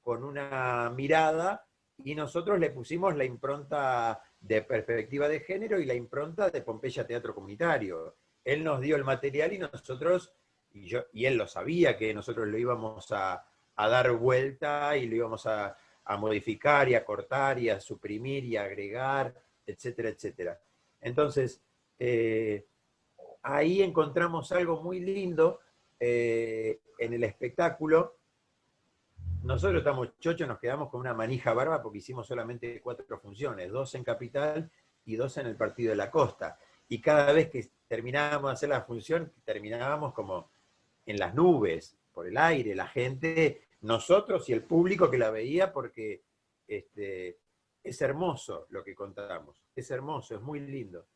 con una mirada y nosotros le pusimos la impronta de perspectiva de género y la impronta de Pompeya Teatro Comunitario. Él nos dio el material y nosotros, y, él lo sabía que nosotros lo íbamos a, dar vuelta y lo íbamos a, modificar y a cortar y a suprimir y a agregar, etcétera, etcétera. Entonces, eh, ahí encontramos algo muy lindo eh, en el espectáculo, nosotros estamos chochos, nos quedamos con una manija barba porque hicimos solamente cuatro funciones, dos en Capital y dos en el Partido de la Costa. Y cada vez que terminábamos de hacer la función, terminábamos como en las nubes, por el aire, la gente, nosotros y el público que la veía porque este, es hermoso lo que contamos, es hermoso, es muy lindo.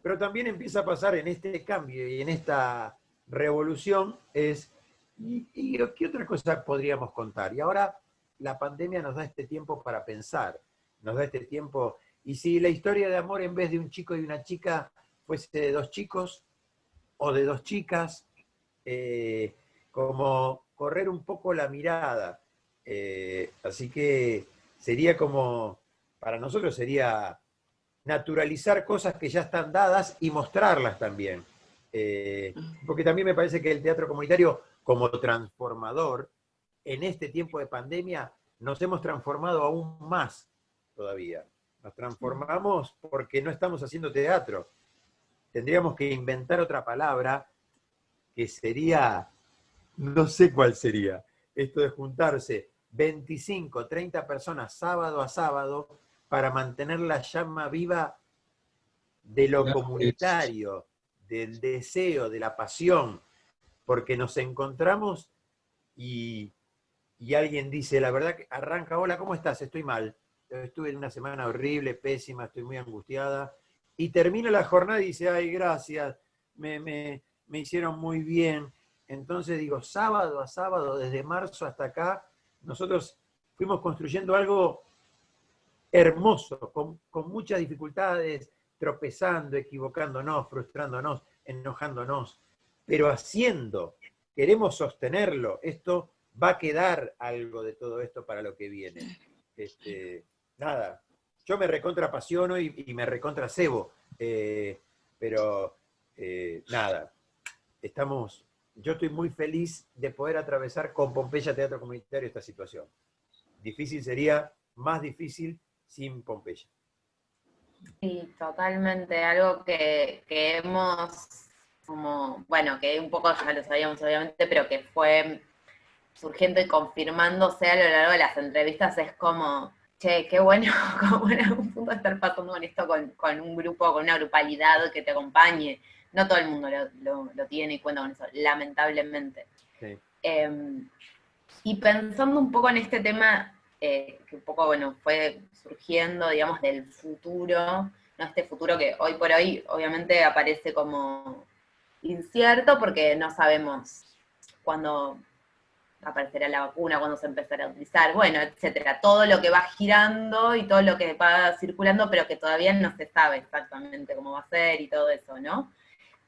Pero también empieza a pasar en este cambio y en esta revolución es, ¿y, qué otra cosa podríamos contar? Y ahora la pandemia nos da este tiempo para pensar, nos da este tiempo, y si la historia de amor en vez de un chico y una chica fuese de dos chicos, o de dos chicas, eh, como correr un poco la mirada. Eh, así que sería como, para nosotros sería naturalizar cosas que ya están dadas y mostrarlas también. Eh, porque también me parece que el teatro comunitario, como transformador, en este tiempo de pandemia, nos hemos transformado aún más todavía. Nos transformamos porque no estamos haciendo teatro. Tendríamos que inventar otra palabra que sería, no sé cuál sería, esto de juntarse 25, 30 personas sábado a sábado para mantener la llama viva de lo comunitario, del deseo, de la pasión, porque nos encontramos y, alguien dice, la verdad que arranca, hola, ¿cómo estás? Estoy mal, estuve en una semana horrible, pésima, estoy muy angustiada, y termina la jornada y dice, ay, gracias, me, me, me hicieron muy bien. Entonces digo, sábado a sábado, desde marzo hasta acá, nosotros fuimos construyendo algo hermoso, con, muchas dificultades, tropezando, equivocándonos, frustrándonos, enojándonos, pero haciendo, queremos sostenerlo, esto va a quedar algo de todo esto para lo que viene. Este, nada, yo me recontra apasiono y, me recontra cebo, eh, pero eh, nada, estamos, yo estoy muy feliz de poder atravesar con Pompeya Teatro Comunitario esta situación. Difícil sería, más difícil sin Pompeya. Sí, totalmente. Algo que, hemos, como, bueno, que un poco ya lo sabíamos obviamente, pero que fue surgiendo y confirmándose a lo largo de las entrevistas es como, che, qué bueno, como en algún punto estar pasando con esto con, un grupo, con una grupalidad que te acompañe. No todo el mundo lo, tiene y cuenta con eso, lamentablemente. Em, y pensando un poco en este tema eh, que un poco, bueno, fue surgiendo, digamos, del futuro, ¿no? Este futuro que hoy por hoy obviamente aparece como incierto porque no sabemos cuándo aparecerá la vacuna, cuándo se empezará a utilizar, bueno, etcétera. Todo lo que va girando y todo lo que va circulando, pero que todavía no se sabe exactamente cómo va a ser y todo eso, ¿no?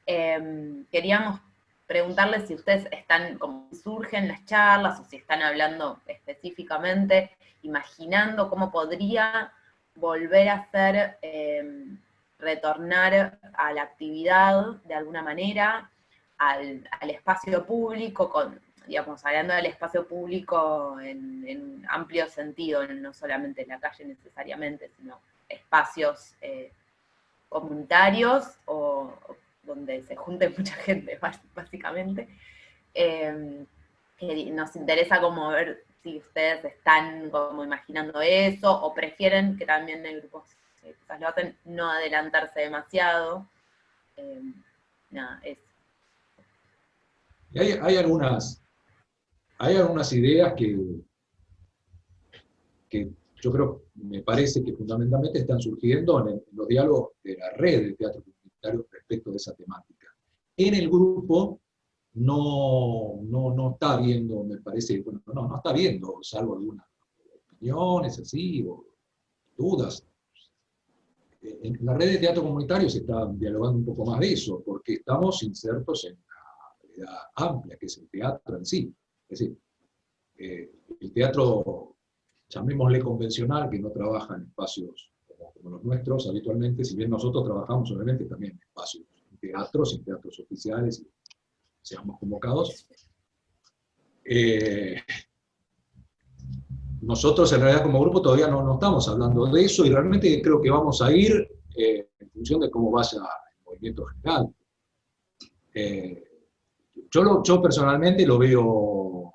Em, queríamos preguntarles si ustedes están, como surgen las charlas, o si están hablando específicamente imaginando cómo podría volver a ser, em, retornar a la actividad de alguna manera, al, espacio público, con, digamos, hablando del espacio público en, amplio sentido, no solamente en la calle necesariamente, sino espacios eh, comunitarios o, donde se junte mucha gente, básicamente. Que nos interesa como ver si ustedes están como imaginando eso, o prefieren que también el quizás lo hacen, no adelantarse demasiado. Eh, nada, eso. hay, hay, algunas, hay algunas ideas que, que yo creo, me parece que fundamentalmente están surgiendo en, los diálogos de la red de teatro comunitario respecto de esa temática. En el grupo no, no, no está viendo, me parece, bueno, no, no está viendo, salvo algunas opiniones así, o dudas. En la red de teatro comunitario se está dialogando un poco más de eso, porque estamos insertos en una realidad amplia, que es el teatro en sí. Es decir, eh, el teatro, llamémosle convencional, que no trabaja en espacios como, los nuestros habitualmente, si bien nosotros trabajamos obviamente también en espacios, en teatros, en teatros oficiales, seamos convocados. Eh, nosotros en realidad como grupo todavía no, no, estamos hablando de eso y realmente creo que vamos a ir eh, en función de cómo vaya el movimiento general. Eh, yo, yo personalmente lo veo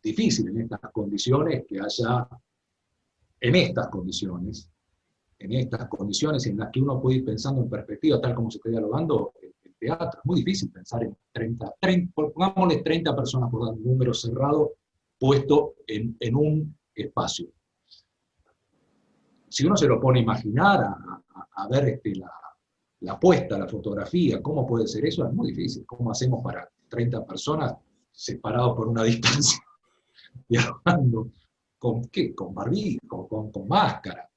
difícil en estas condiciones que haya, en estas condiciones, en estas condiciones en las que uno puede ir pensando en perspectiva, tal como se está dialogando, teatro. Es muy difícil pensar en 30, 30 pongámosle 30 personas por un número cerrado puesto en, en, un espacio. Si uno se lo pone a imaginar, a, ver este, la, la puesta, la fotografía, cómo puede ser eso, es muy difícil. ¿Cómo hacemos para 30 personas separados por una distancia, dialogando? ¿Con qué? Con barbijo, con, con máscara.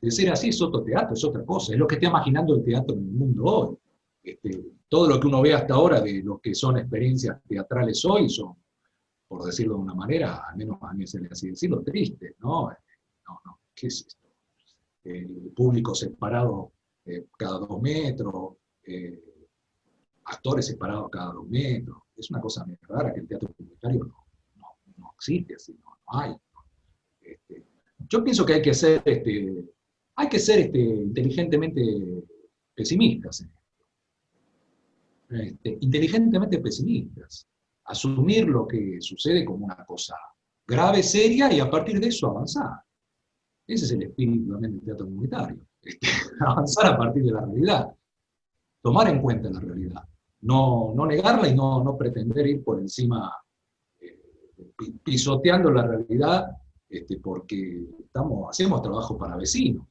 De ser así es otro teatro, es otra cosa, es lo que está imaginando el teatro en el mundo hoy. este, todo lo que uno ve hasta ahora de lo que son experiencias teatrales hoy son, por decirlo de una manera, al menos a mí se le así decirlo, tristes, ¿no? No, no, ¿qué es esto? Público separado eh, cada dos metros, eh, actores separados cada dos metros, es una cosa muy rara que el teatro comunitario no, no, existe así, no, hay. Este, yo pienso que hay que ser, este, hay que ser este, inteligentemente pesimistas. Este, inteligentemente pesimistas. Asumir lo que sucede como una cosa grave, seria, y a partir de eso avanzar. Ese es el espíritu también del teatro comunitario. Este, avanzar a partir de la realidad. Tomar en cuenta la realidad. No, no negarla y no, no pretender ir por encima, eh, pisoteando la realidad, este, porque estamos, hacemos trabajo para vecinos.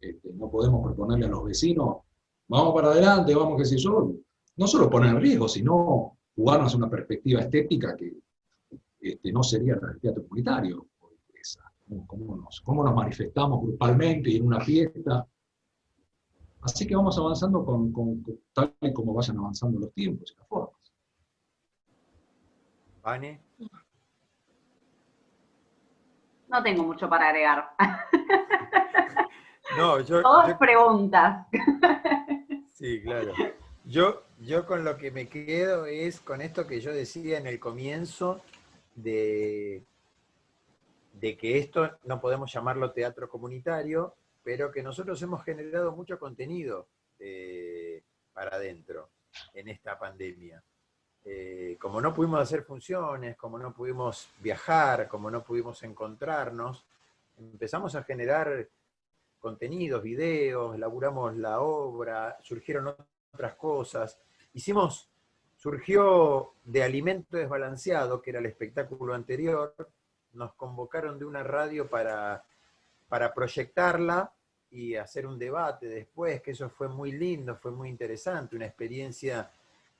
Este, no podemos proponerle a los vecinos, vamos para adelante, vamos que si yo, no solo poner en riesgo, sino jugarnos una perspectiva estética que este, no sería la del teatro comunitario. Cómo nos, cómo nos manifestamos grupalmente y en una fiesta. Así que vamos avanzando con, con, tal y como vayan avanzando los tiempos y las formas. Vane. No tengo mucho para agregar. No, yo, Todas preguntas. Sí, claro. Yo, yo con lo que me quedo es con esto que yo decía en el comienzo de, de que esto no podemos llamarlo teatro comunitario, pero que nosotros hemos generado mucho contenido eh, para adentro en esta pandemia. Eh, como no pudimos hacer funciones, como no pudimos viajar, como no pudimos encontrarnos, empezamos a generar contenidos, videos, elaboramos la obra, surgieron otras cosas. Hicimos, surgió de Alimento Desbalanceado, que era el espectáculo anterior, nos convocaron de una radio para, para proyectarla y hacer un debate después, que eso fue muy lindo, fue muy interesante, una experiencia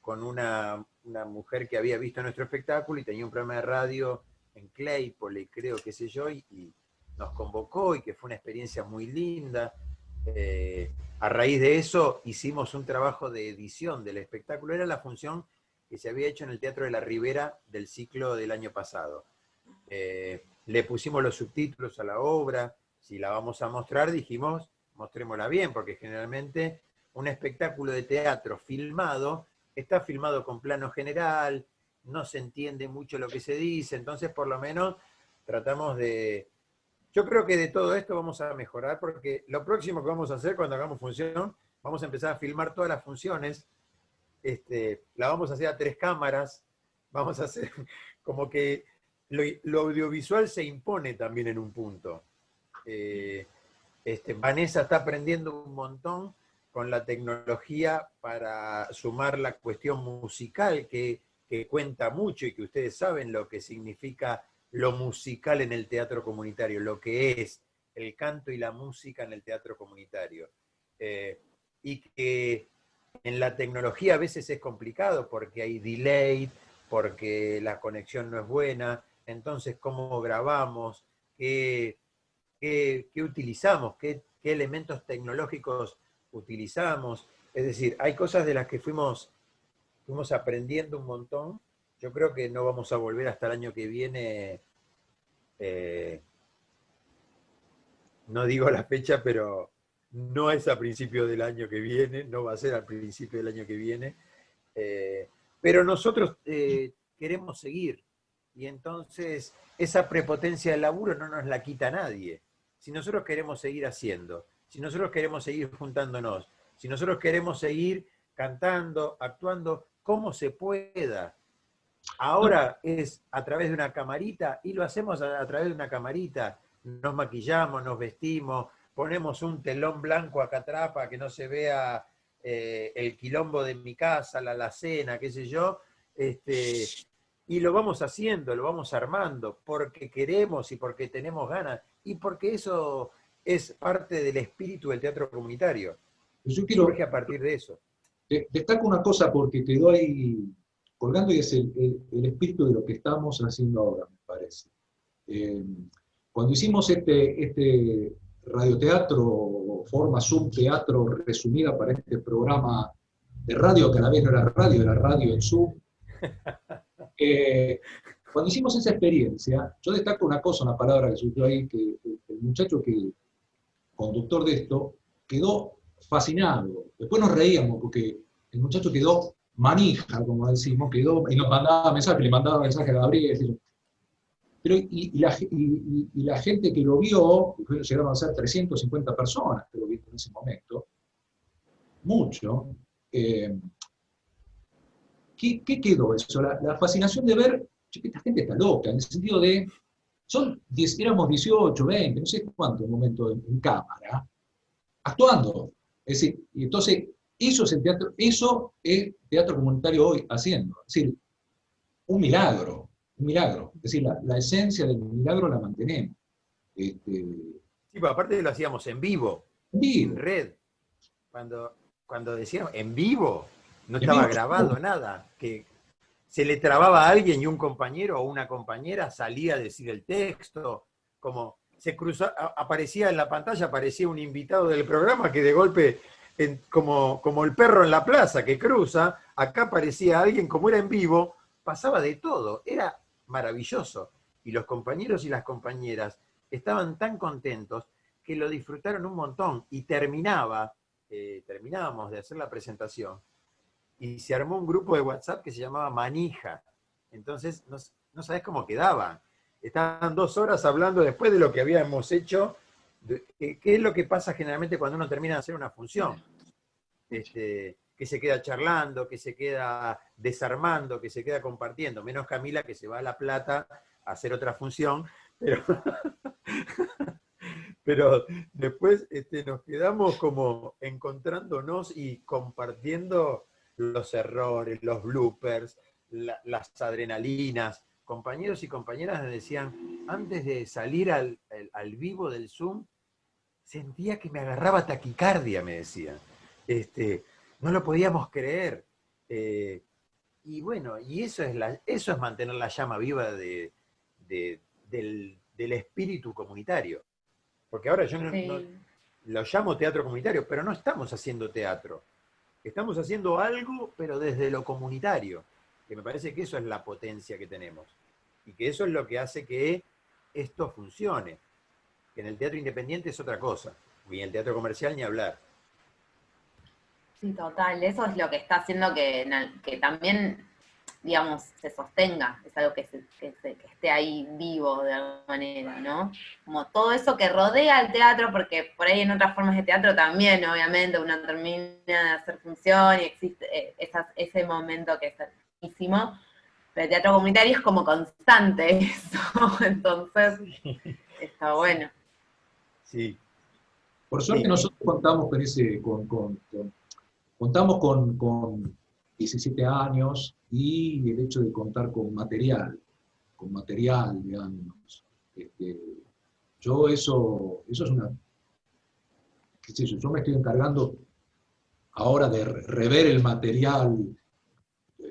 con una, mujer que había visto nuestro espectáculo y tenía un programa de radio en Claypole, creo, qué sé yo, y nos convocó y que fue una experiencia muy linda. Eh, a raíz de eso hicimos un trabajo de edición del espectáculo. Era la función que se había hecho en el Teatro de la Ribera del ciclo del año pasado. Eh, le pusimos los subtítulos a la obra, si la vamos a mostrar dijimos, mostrémosla bien, porque generalmente un espectáculo de teatro filmado está filmado con plano general, no se entiende mucho lo que se dice, entonces por lo menos tratamos de, yo creo que de todo esto vamos a mejorar porque lo próximo que vamos a hacer cuando hagamos función, vamos a empezar a filmar todas las funciones, este, la vamos a hacer a tres cámaras, vamos a hacer como que lo, audiovisual se impone también en un punto. Eh, este, Vanessa está aprendiendo un montón con la tecnología para sumar la cuestión musical que, que cuenta mucho y que ustedes saben lo que significa lo musical en el teatro comunitario, lo que es el canto y la música en el teatro comunitario. Eh, y que en la tecnología a veces es complicado porque hay delay, porque la conexión no es buena, entonces cómo grabamos, qué, qué, utilizamos, qué, qué, elementos tecnológicos utilizamos. Es decir, hay cosas de las que fuimos, fuimos aprendiendo un montón yo creo que no vamos a volver hasta el año que viene, eh, no digo la fecha, pero no es a principio del año que viene, no va a ser al principio del año que viene, eh, pero nosotros eh, queremos seguir, y entonces esa prepotencia del laburo no nos la quita nadie. Si nosotros queremos seguir haciendo, si nosotros queremos seguir juntándonos, si nosotros queremos seguir cantando, actuando, como se pueda, Ahora es a través de una camarita y lo hacemos a, través de una camarita. Nos maquillamos, nos vestimos, ponemos un telón blanco acá atrás para que no se vea eh, el quilombo de mi casa, la alacena, qué sé yo. Este, y lo vamos haciendo, lo vamos armando, porque queremos y porque tenemos ganas, y porque eso es parte del espíritu del teatro comunitario. Yo quiero, Surge a partir de eso. Destaco una cosa porque te doy colgando y es el, espíritu de lo que estamos haciendo ahora, me parece. Eh, cuando hicimos este, este radioteatro, forma subteatro resumida para este programa de radio que a la vez no era radio, era radio en Zoom. Eh, cuando hicimos esa experiencia, yo destaco una cosa, una palabra que surgió ahí, que el muchacho que, conductor de esto, quedó fascinado. Después nos reíamos porque el muchacho quedó manija, como decimos, quedó, y nos mandaba mensajes, le mandaba mensajes a Gabriel, pero, y, la, gente que lo vio, llegaron a ser 350 personas que lo vieron en ese momento, mucho, eh, ¿qué, quedó eso? La, fascinación de ver, esta gente está loca, en el sentido de, son, éramos 18, 20, no sé cuánto en momento en, cámara, actuando. Es decir, y entonces, eso es el teatro, eso es teatro comunitario hoy haciendo. Es decir, un milagro, un milagro. Es decir, la, esencia del milagro la mantenemos. Este, sí, pero aparte lo hacíamos en vivo, en red. Cuando, cuando decíamos en vivo, no estaba grabando nada. Que se le trababa a alguien y un compañero o una compañera salía a decir el texto, como se cruzó, aparecía en la pantalla, aparecía un invitado del programa que de golpe, como, como el perro en la plaza que cruza, acá aparecía alguien, como era en vivo, pasaba de todo, era maravilloso. Y los compañeros y las compañeras estaban tan contentos que lo disfrutaron un montón y terminaba, eh, terminábamos de hacer la presentación y se armó un grupo de WhatsApp que se llamaba Manija. Entonces, no, no sabés cómo quedaba. Estaban dos horas hablando después de lo que habíamos hecho, qué es lo que pasa generalmente cuando uno termina de hacer una función. Este, que se queda charlando, que se queda desarmando, que se queda compartiendo, menos Camila que se va a La Plata a hacer otra función, pero, después este, nos quedamos como encontrándonos y compartiendo los errores, los bloopers, las adrenalinas. Compañeros y compañeras me decían, antes de salir al, vivo del Zoom, sentía que me agarraba taquicardia, me decían. Este, no lo podíamos creer. Eh, y bueno, y eso es, la, eso es mantener la llama viva de, del, espíritu comunitario. Porque ahora yo lo llamo teatro comunitario, pero no estamos haciendo teatro. Estamos haciendo algo, pero desde lo comunitario, que me parece que eso es la potencia que tenemos. Y que eso es lo que hace que esto funcione. Que en el teatro independiente es otra cosa, y en el teatro comercial ni hablar. Sí, total, eso es lo que está haciendo que, que también, digamos, se sostenga, es algo que, que, esté ahí vivo de alguna manera, ¿no? Como todo eso que rodea al teatro, porque por ahí en otras formas de teatro también, obviamente, uno termina de hacer función y existe eh, ese momento que es buenísimo, pero el teatro comunitario es como constante eso, entonces está bueno. Sí. Por suerte nosotros contamos con ese, con Contamos con, 17 años y el hecho de contar con material, con material, digamos. Este, yo eso, eso es una... ¿qué sé yo? yo me estoy encargando ahora de rever el material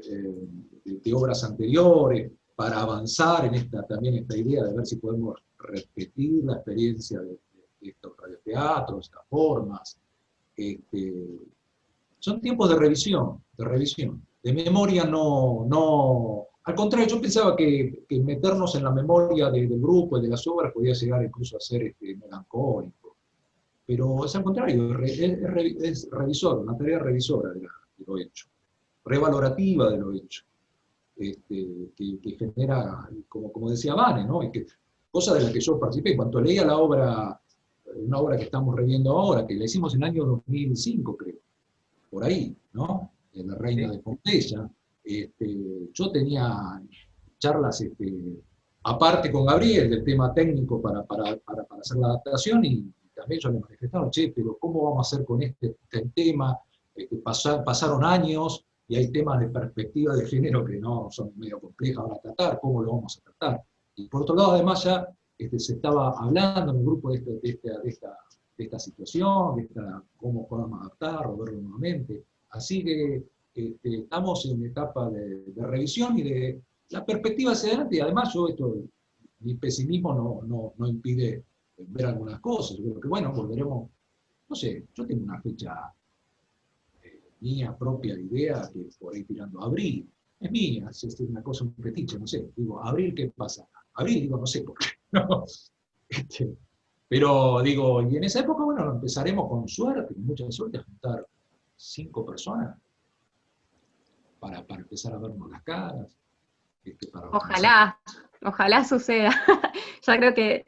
de, obras anteriores para avanzar en esta, también esta idea de ver si podemos repetir la experiencia de, estos radioteatros, estas formas. Este, son tiempos de revisión, de revisión. De memoria no, no... Al contrario, yo pensaba que, meternos en la memoria del grupo y de las obras podía llegar incluso a ser este, melancólico. Pero es al contrario, es, revisor, una tarea revisora de, lo hecho, revalorativa de lo hecho, este, que, genera, como, como decía Vane, ¿no? que, cosa de la que yo participé. Cuando leía la obra, una obra que estamos reviendo ahora, que la hicimos en el año 2005, creo, por ahí, ¿no? En la Reina de Pompeya. Este, yo tenía charlas este, aparte con Gabriel del tema técnico para, para, para, hacer la adaptación y también yo le manifestaba, che, pero ¿cómo vamos a hacer con este, este tema? Este, pasaron años y hay temas de perspectiva de género que no son medio complejas para tratar, ¿cómo lo vamos a tratar? Y por otro lado, además ya este, se estaba hablando en el grupo de, de, esta, de esta de esta situación, de esta, cómo podamos adaptar o verlo nuevamente. Así que este, estamos en etapa de, revisión y de la perspectiva hacia adelante, y además yo esto, mi pesimismo no, no, no impide ver algunas cosas, yo creo que bueno, volveremos, no sé, yo tengo una fecha mía propia idea que por ahí tirando abril. Es mía, es una cosa, un petiche, no sé. Digo, abril, ¿qué pasa? Abril, digo, no sé por qué. No. Este, pero digo, y en esa época, bueno, empezaremos con suerte, con mucha suerte, a juntar cinco personas para, para empezar a vernos las caras. Este, ojalá, ojalá suceda. ya creo que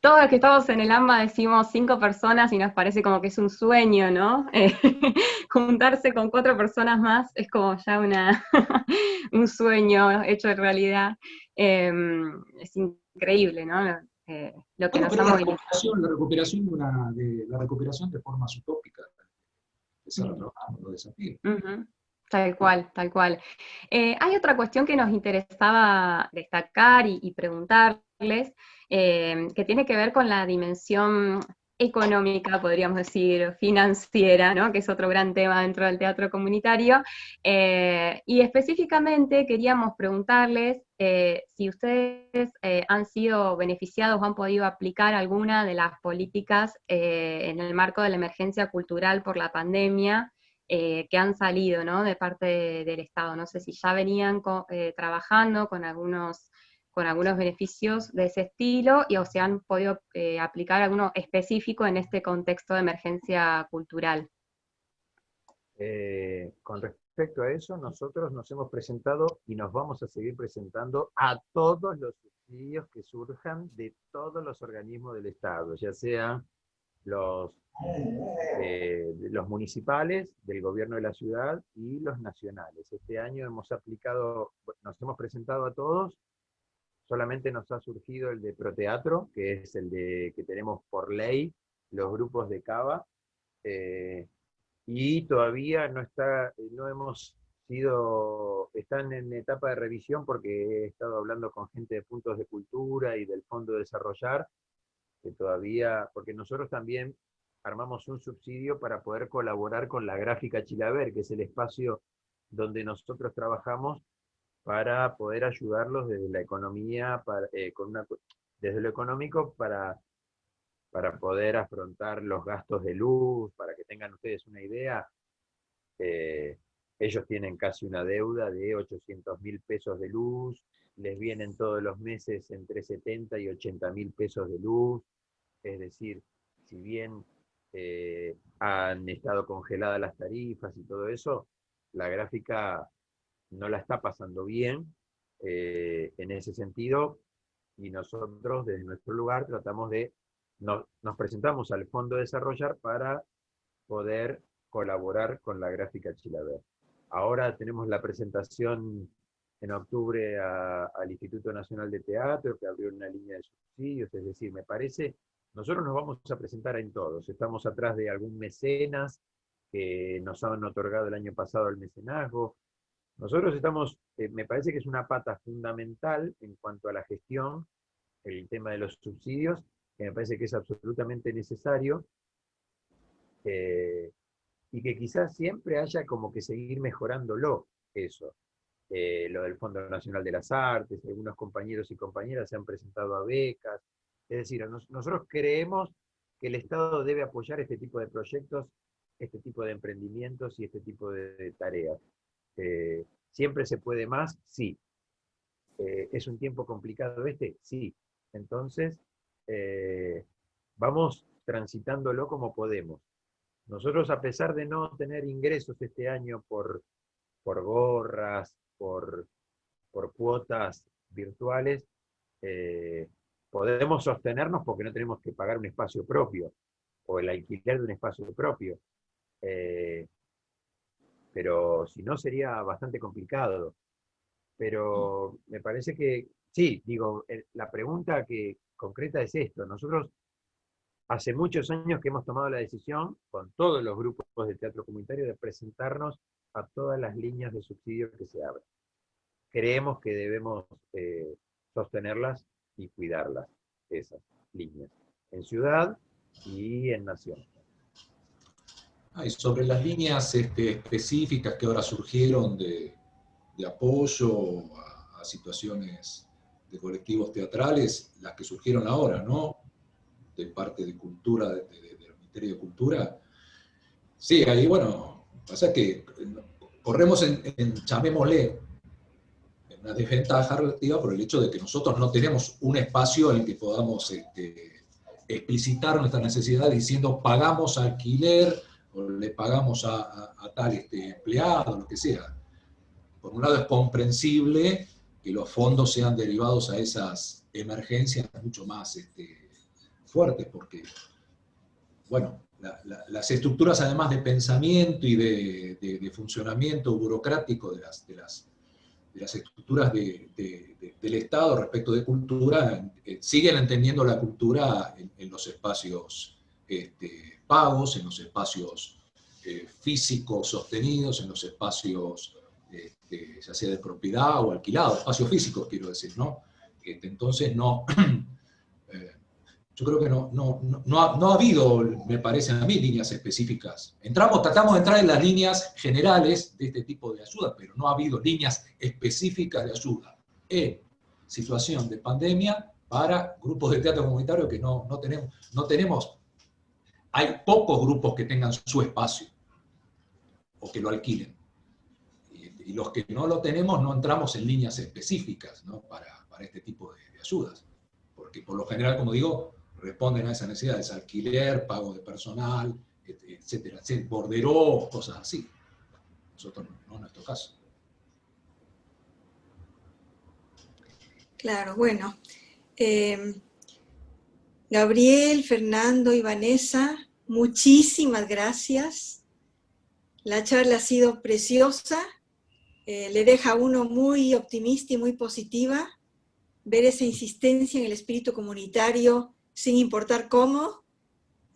todos los que estamos en el AMBA decimos cinco personas y nos parece como que es un sueño, ¿no? Eh, juntarse con cuatro personas más es como ya una, un sueño hecho de realidad. Em, es increíble, ¿no? Eh, lo que nos la recuperación, la recuperación de, una, de la recuperación de formas utópicas, trabajar los desafíos. Tal cual, tal cual. Eh, hay otra cuestión que nos interesaba destacar y, preguntarles, eh, que tiene que ver con la dimensión económica, podríamos decir, financiera, ¿no? que es otro gran tema dentro del teatro comunitario. Eh, y específicamente queríamos preguntarles si ustedes han sido beneficiados o han podido aplicar alguna de las políticas en el marco de la emergencia cultural por la pandemia, eh, que han salido ¿no? de parte del Estado. No sé si ya venían eh, trabajando con algunos, con algunos beneficios de ese estilo y o si han podido eh, aplicar alguno específico en este contexto de emergencia cultural. con respecto a eso, nosotros nos hemos presentado y nos vamos a seguir presentando a todos los subsidios que surjan de todos los organismos del Estado, ya sea los eh, los municipales, del gobierno de la ciudad y los nacionales. Este año hemos aplicado, nos hemos presentado a todos, solamente nos ha surgido el de Proteatro, que es el de que tenemos por ley, los grupos de Cava, eh, y todavía no está, no hemos sido, están en etapa de revisión porque he estado hablando con gente de puntos de cultura y del Fondo de Desarrollar, que todavía, porque nosotros también armamos un subsidio para poder colaborar con la Gráfica Chilaver, que es el espacio donde nosotros trabajamos para poder ayudarlos desde la economía, eh, con desde lo económico para, para poder afrontar los gastos de luz, para que tengan ustedes una idea. Eh, ellos tienen casi una deuda de 800 mil pesos de luz, les vienen todos los meses entre 70 y 80 mil pesos de luz, es decir, si bien eh, han estado congeladas las tarifas y todo eso, la gráfica no la está pasando bien eh, en ese sentido, y nosotros desde nuestro lugar tratamos de, nos presentamos al Fondo de Desarrollar para poder colaborar con la gráfica Chilaver. Ahora tenemos la presentación en octubre al Instituto Nacional de Teatro, que abrió una línea de subsidios, es decir, me parece nosotros nos vamos a presentar en todos. Estamos atrás de algún mecenas que nos han otorgado el año pasado el mecenazgo. Nosotros estamos, eh, me parece que es una pata fundamental en cuanto a la gestión, el tema de los subsidios, que me parece que es absolutamente necesario, eh, y que quizás siempre haya como que seguir mejorándolo, eso. Eh, lo del Fondo Nacional de las Artes, algunos compañeros y compañeras se han presentado a becas, es decir, nosotros creemos que el Estado debe apoyar este tipo de proyectos, este tipo de emprendimientos y este tipo de, tareas. Eh, ¿Siempre se puede más? Sí. Eh, ¿Es un tiempo complicado este? Sí. Entonces, eh, vamos transitándolo como podemos. Nosotros, a pesar de no tener ingresos este año por, por gorras, por, por cuotas virtuales, podemos sostenernos porque no tenemos que pagar un espacio propio o el alquiler de un espacio propio. Pero si no sería bastante complicado. Pero me parece que, sí, digo, la pregunta que concreta es esto. Nosotros hace muchos años que hemos tomado la decisión, con todos los grupos de teatro comunitario, de presentarnos a todas las líneas de subsidio que se abren. Creemos que debemos eh, sostenerlas y cuidarlas, esas líneas, en ciudad y en nación. Y sobre las líneas este, específicas que ahora surgieron de, apoyo a, situaciones de colectivos teatrales, las que surgieron ahora, ¿no? De parte de cultura, del Ministerio de Cultura. Sí, ahí, bueno, Pasa que corremos en, en, llamémosle, una desventaja relativa por el hecho de que nosotros no tenemos un espacio en el que podamos este, explicitar nuestra necesidad diciendo pagamos alquiler le pagamos a, tal este, empleado, lo que sea. Por un lado es comprensible que los fondos sean derivados a esas emergencias mucho más este, fuertes, porque, bueno, las estructuras además de pensamiento y de, funcionamiento burocrático de las, de las, las estructuras del Estado respecto de cultura, eh, siguen entendiendo la cultura en, los espacios este, pagos, en los espacios eh, físicos sostenidos, en los espacios este, ya sea de propiedad o alquilado, espacios físicos quiero decir, ¿no? Este, entonces no, eh, yo creo que no, no, no, ha, no, ha, habido, me parece a mí, líneas específicas. Entramos, tratamos de entrar en las líneas generales de este tipo de ayuda, pero no ha habido líneas específicas de ayuda en situación de pandemia para grupos de teatro comunitario que no, no, tenemos, no tenemos, hay pocos grupos que tengan su espacio o que lo alquilen. Y, los que no lo tenemos no entramos en líneas específicas para, este tipo de, ayudas. Porque por lo general, como digo, responden a esas necesidades, alquiler, pago de personal, etcétera, etcétera, borderos, cosas así. Nosotros no, en nuestro caso. Claro, bueno. Em, Gabriel, Fernando y Vanessa, muchísimas gracias. La charla ha sido preciosa, eh, le deja a uno muy optimista y muy positiva ver esa insistencia en el espíritu comunitario sin importar cómo,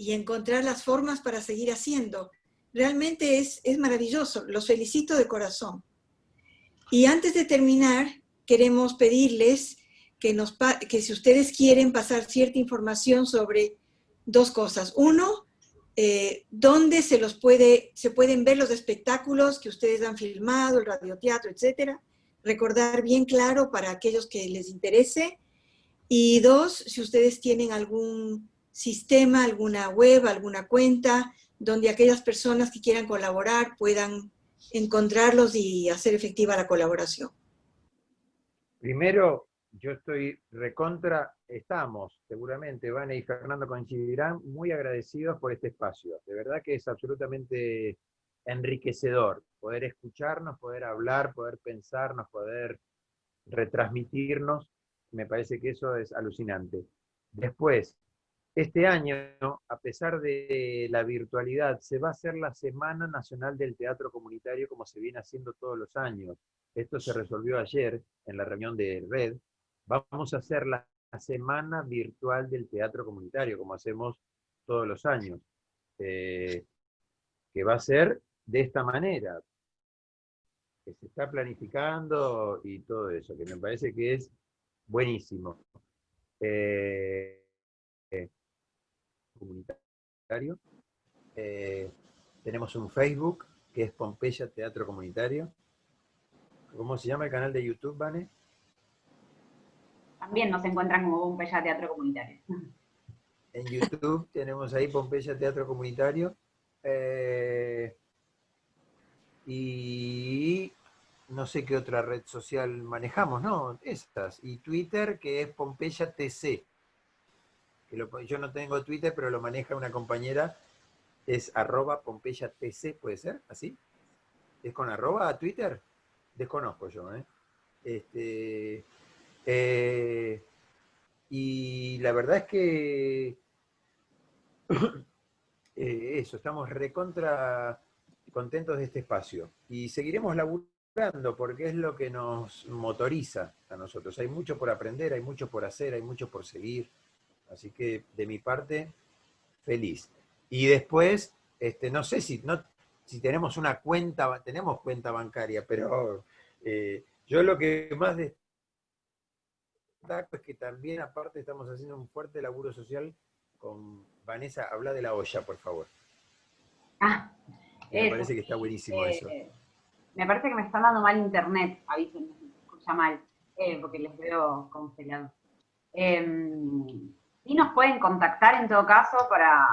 y encontrar las formas para seguir haciendo. Realmente es, es maravilloso, los felicito de corazón. Y antes de terminar, queremos pedirles que, si ustedes quieren pasar cierta información sobre dos cosas. Uno, eh, dónde se, los puede, se pueden ver los espectáculos que ustedes han filmado, el radioteatro, etcétera. Recordar bien claro para aquellos que les interese y dos, si ustedes tienen algún sistema, alguna web, alguna cuenta, donde aquellas personas que quieran colaborar puedan encontrarlos y hacer efectiva la colaboración. Primero, yo estoy recontra, estamos, seguramente, Vane y Fernando coincidirán, muy agradecidos por este espacio. De verdad que es absolutamente enriquecedor poder escucharnos, poder hablar, poder pensarnos, poder retransmitirnos me parece que eso es alucinante. Después, este año, a pesar de la virtualidad, se va a hacer la Semana Nacional del Teatro Comunitario como se viene haciendo todos los años. Esto se resolvió ayer en la reunión de Red. Vamos a hacer la Semana Virtual del Teatro Comunitario, como hacemos todos los años. Eh, que va a ser de esta manera, que se está planificando y todo eso, que me parece que es buenísimo. Eh. Eh, tenemos un Facebook que es Pompeya Teatro Comunitario. ¿Cómo se llama el canal de YouTube, Vane? También nos encuentran como Pompeya Teatro Comunitario. En YouTube tenemos ahí Pompeya Teatro Comunitario. Eh, y no sé qué otra red social manejamos, ¿no? Estas. Y Twitter, que es Pompeya TC. Que yo no tengo Twitter, pero lo maneja una compañera. Es arroba Pompeya TC, ¿puede ser? ¿Así? ¿Es con arroba a Twitter? Desconozco yo, ¿eh? Este, eh, y la verdad es que eh, eso, estamos recontra contentos de este espacio. Y seguiremos laburando porque es lo que nos motoriza a nosotros. Hay mucho por aprender, hay mucho por hacer, hay mucho por seguir. Así que de mi parte, feliz. Y después, este, no sé si, no, si tenemos una cuenta, tenemos cuenta bancaria, pero eh, yo lo que más es que también aparte estamos haciendo un fuerte laburo social con Vanessa. Habla de la olla, por favor. Ah, me parece que está buenísimo eso. Eh, me parece que me están dando mal internet, avísenme si se escucha mal, eh, porque les veo congelados. Eh, sí nos pueden contactar en todo caso para,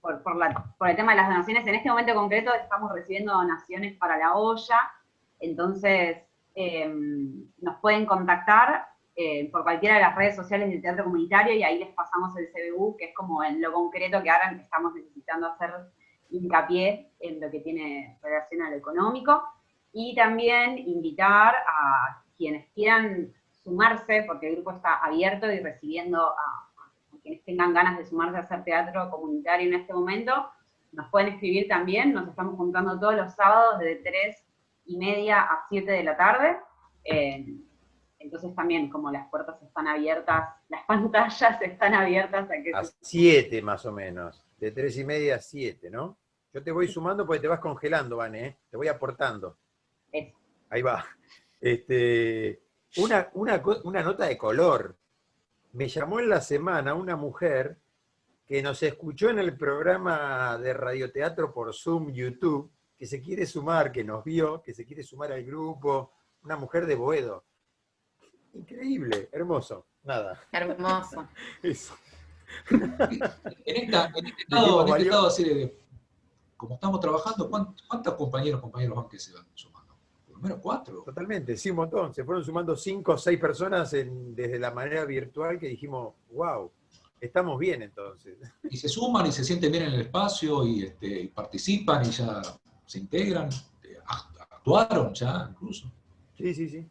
por, por, el tema de las donaciones. En este momento concreto estamos recibiendo donaciones para la olla, entonces em, nos pueden contactar eh, por cualquiera de las redes sociales del Teatro Comunitario y ahí les pasamos el CBU, que es como en lo concreto que ahora estamos necesitando hacer hincapié en lo que tiene relación a lo económico. Y también invitar a quienes quieran sumarse, porque el grupo está abierto y recibiendo a quienes tengan ganas de sumarse a hacer teatro comunitario en este momento, nos pueden escribir también, nos estamos juntando todos los sábados de 3 y media a 7 de la tarde, eh, entonces también como las puertas están abiertas, las pantallas están abiertas a que... A 7 más o menos, de 3 y media a 7, ¿no? Yo te voy sumando porque te vas congelando, Vane, ¿eh? te voy aportando. Eso. Ahí va. Este, una, una, una nota de color, me llamó en la semana una mujer que nos escuchó en el programa de radioteatro por Zoom, YouTube, que se quiere sumar, que nos vio, que se quiere sumar al grupo, una mujer de Boedo. Increíble, hermoso, nada. Hermoso. Eso. En, esta, en este estado, en este estado así de, como estamos trabajando, ¿cuántos compañeros, compañeros van que se van sumando? menos cuatro. Totalmente, sí, un montón. Se fueron sumando cinco o seis personas desde la manera virtual que dijimos, wow, estamos bien entonces. Y se suman y se sienten bien en el espacio y, este, participan y ya se integran, eh, actuaron ya incluso. Sí, sí, sí.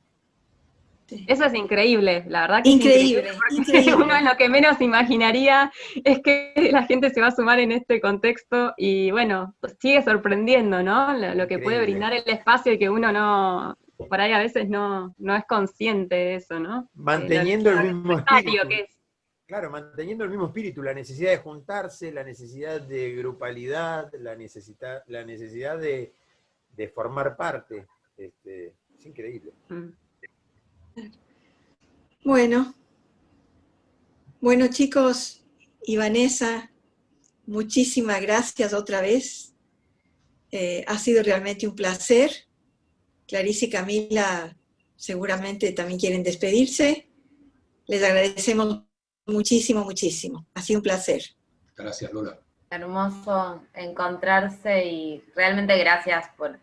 Eso es increíble, la verdad que increíble, es increíble, Uno lo que menos imaginaría es que la gente se va a sumar en este contexto y bueno, sigue sorprendiendo, ¿no? Lo, que puede brindar el espacio y que uno no, por ahí a veces no, no es consciente de eso, ¿no? Manteniendo el mismo espíritu. Claro, manteniendo el mismo espíritu, la necesidad de juntarse, la necesidad de grupalidad, la necesidad, la necesidad de, formar parte. Este, es increíble. Mm. Bueno, bueno chicos y Vanessa, muchísimas gracias otra vez. Eh, ha sido realmente un placer. Clarice y Camila seguramente también quieren despedirse. Les agradecemos muchísimo, muchísimo. Ha sido un placer. Gracias, Lola. Hermoso encontrarse y realmente gracias por,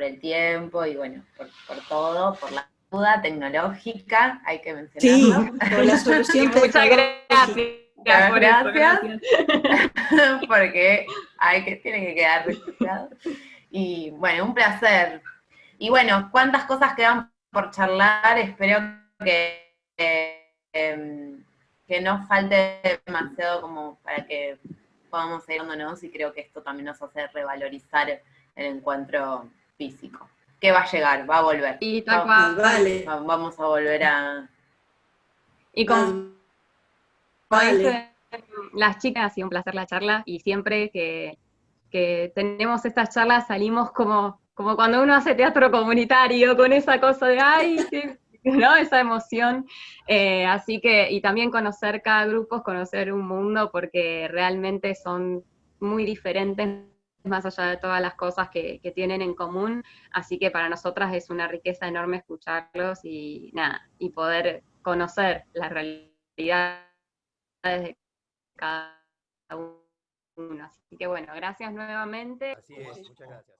el tiempo y bueno, por, por todo, por la duda tecnológica, hay que mencionarlo. Sí, por la solución Muchas gracias. Gracias, porque hay que, tiene que quedar registrado. Y bueno, un placer. Y bueno, cuántas cosas quedan por charlar, espero que, em, que no falte demasiado como para que podamos seguir dándonos y creo que esto también nos hace revalorizar el encuentro físico que va a llegar, va a volver. Y vale. Vamos a volver a... Y con... Vale. las chicas, ha sido un placer la charla, y siempre que, tenemos estas charlas salimos como, como cuando uno hace teatro comunitario, con esa cosa de, ay, ¿no? Esa emoción. Eh, así que, y también conocer cada grupo, conocer un mundo, porque realmente son muy diferentes más allá de todas las cosas que, tienen en común, así que para nosotras es una riqueza enorme escucharlos y nada, y poder conocer las realidades de cada uno. Así que bueno, gracias nuevamente. Así es, muchas gracias.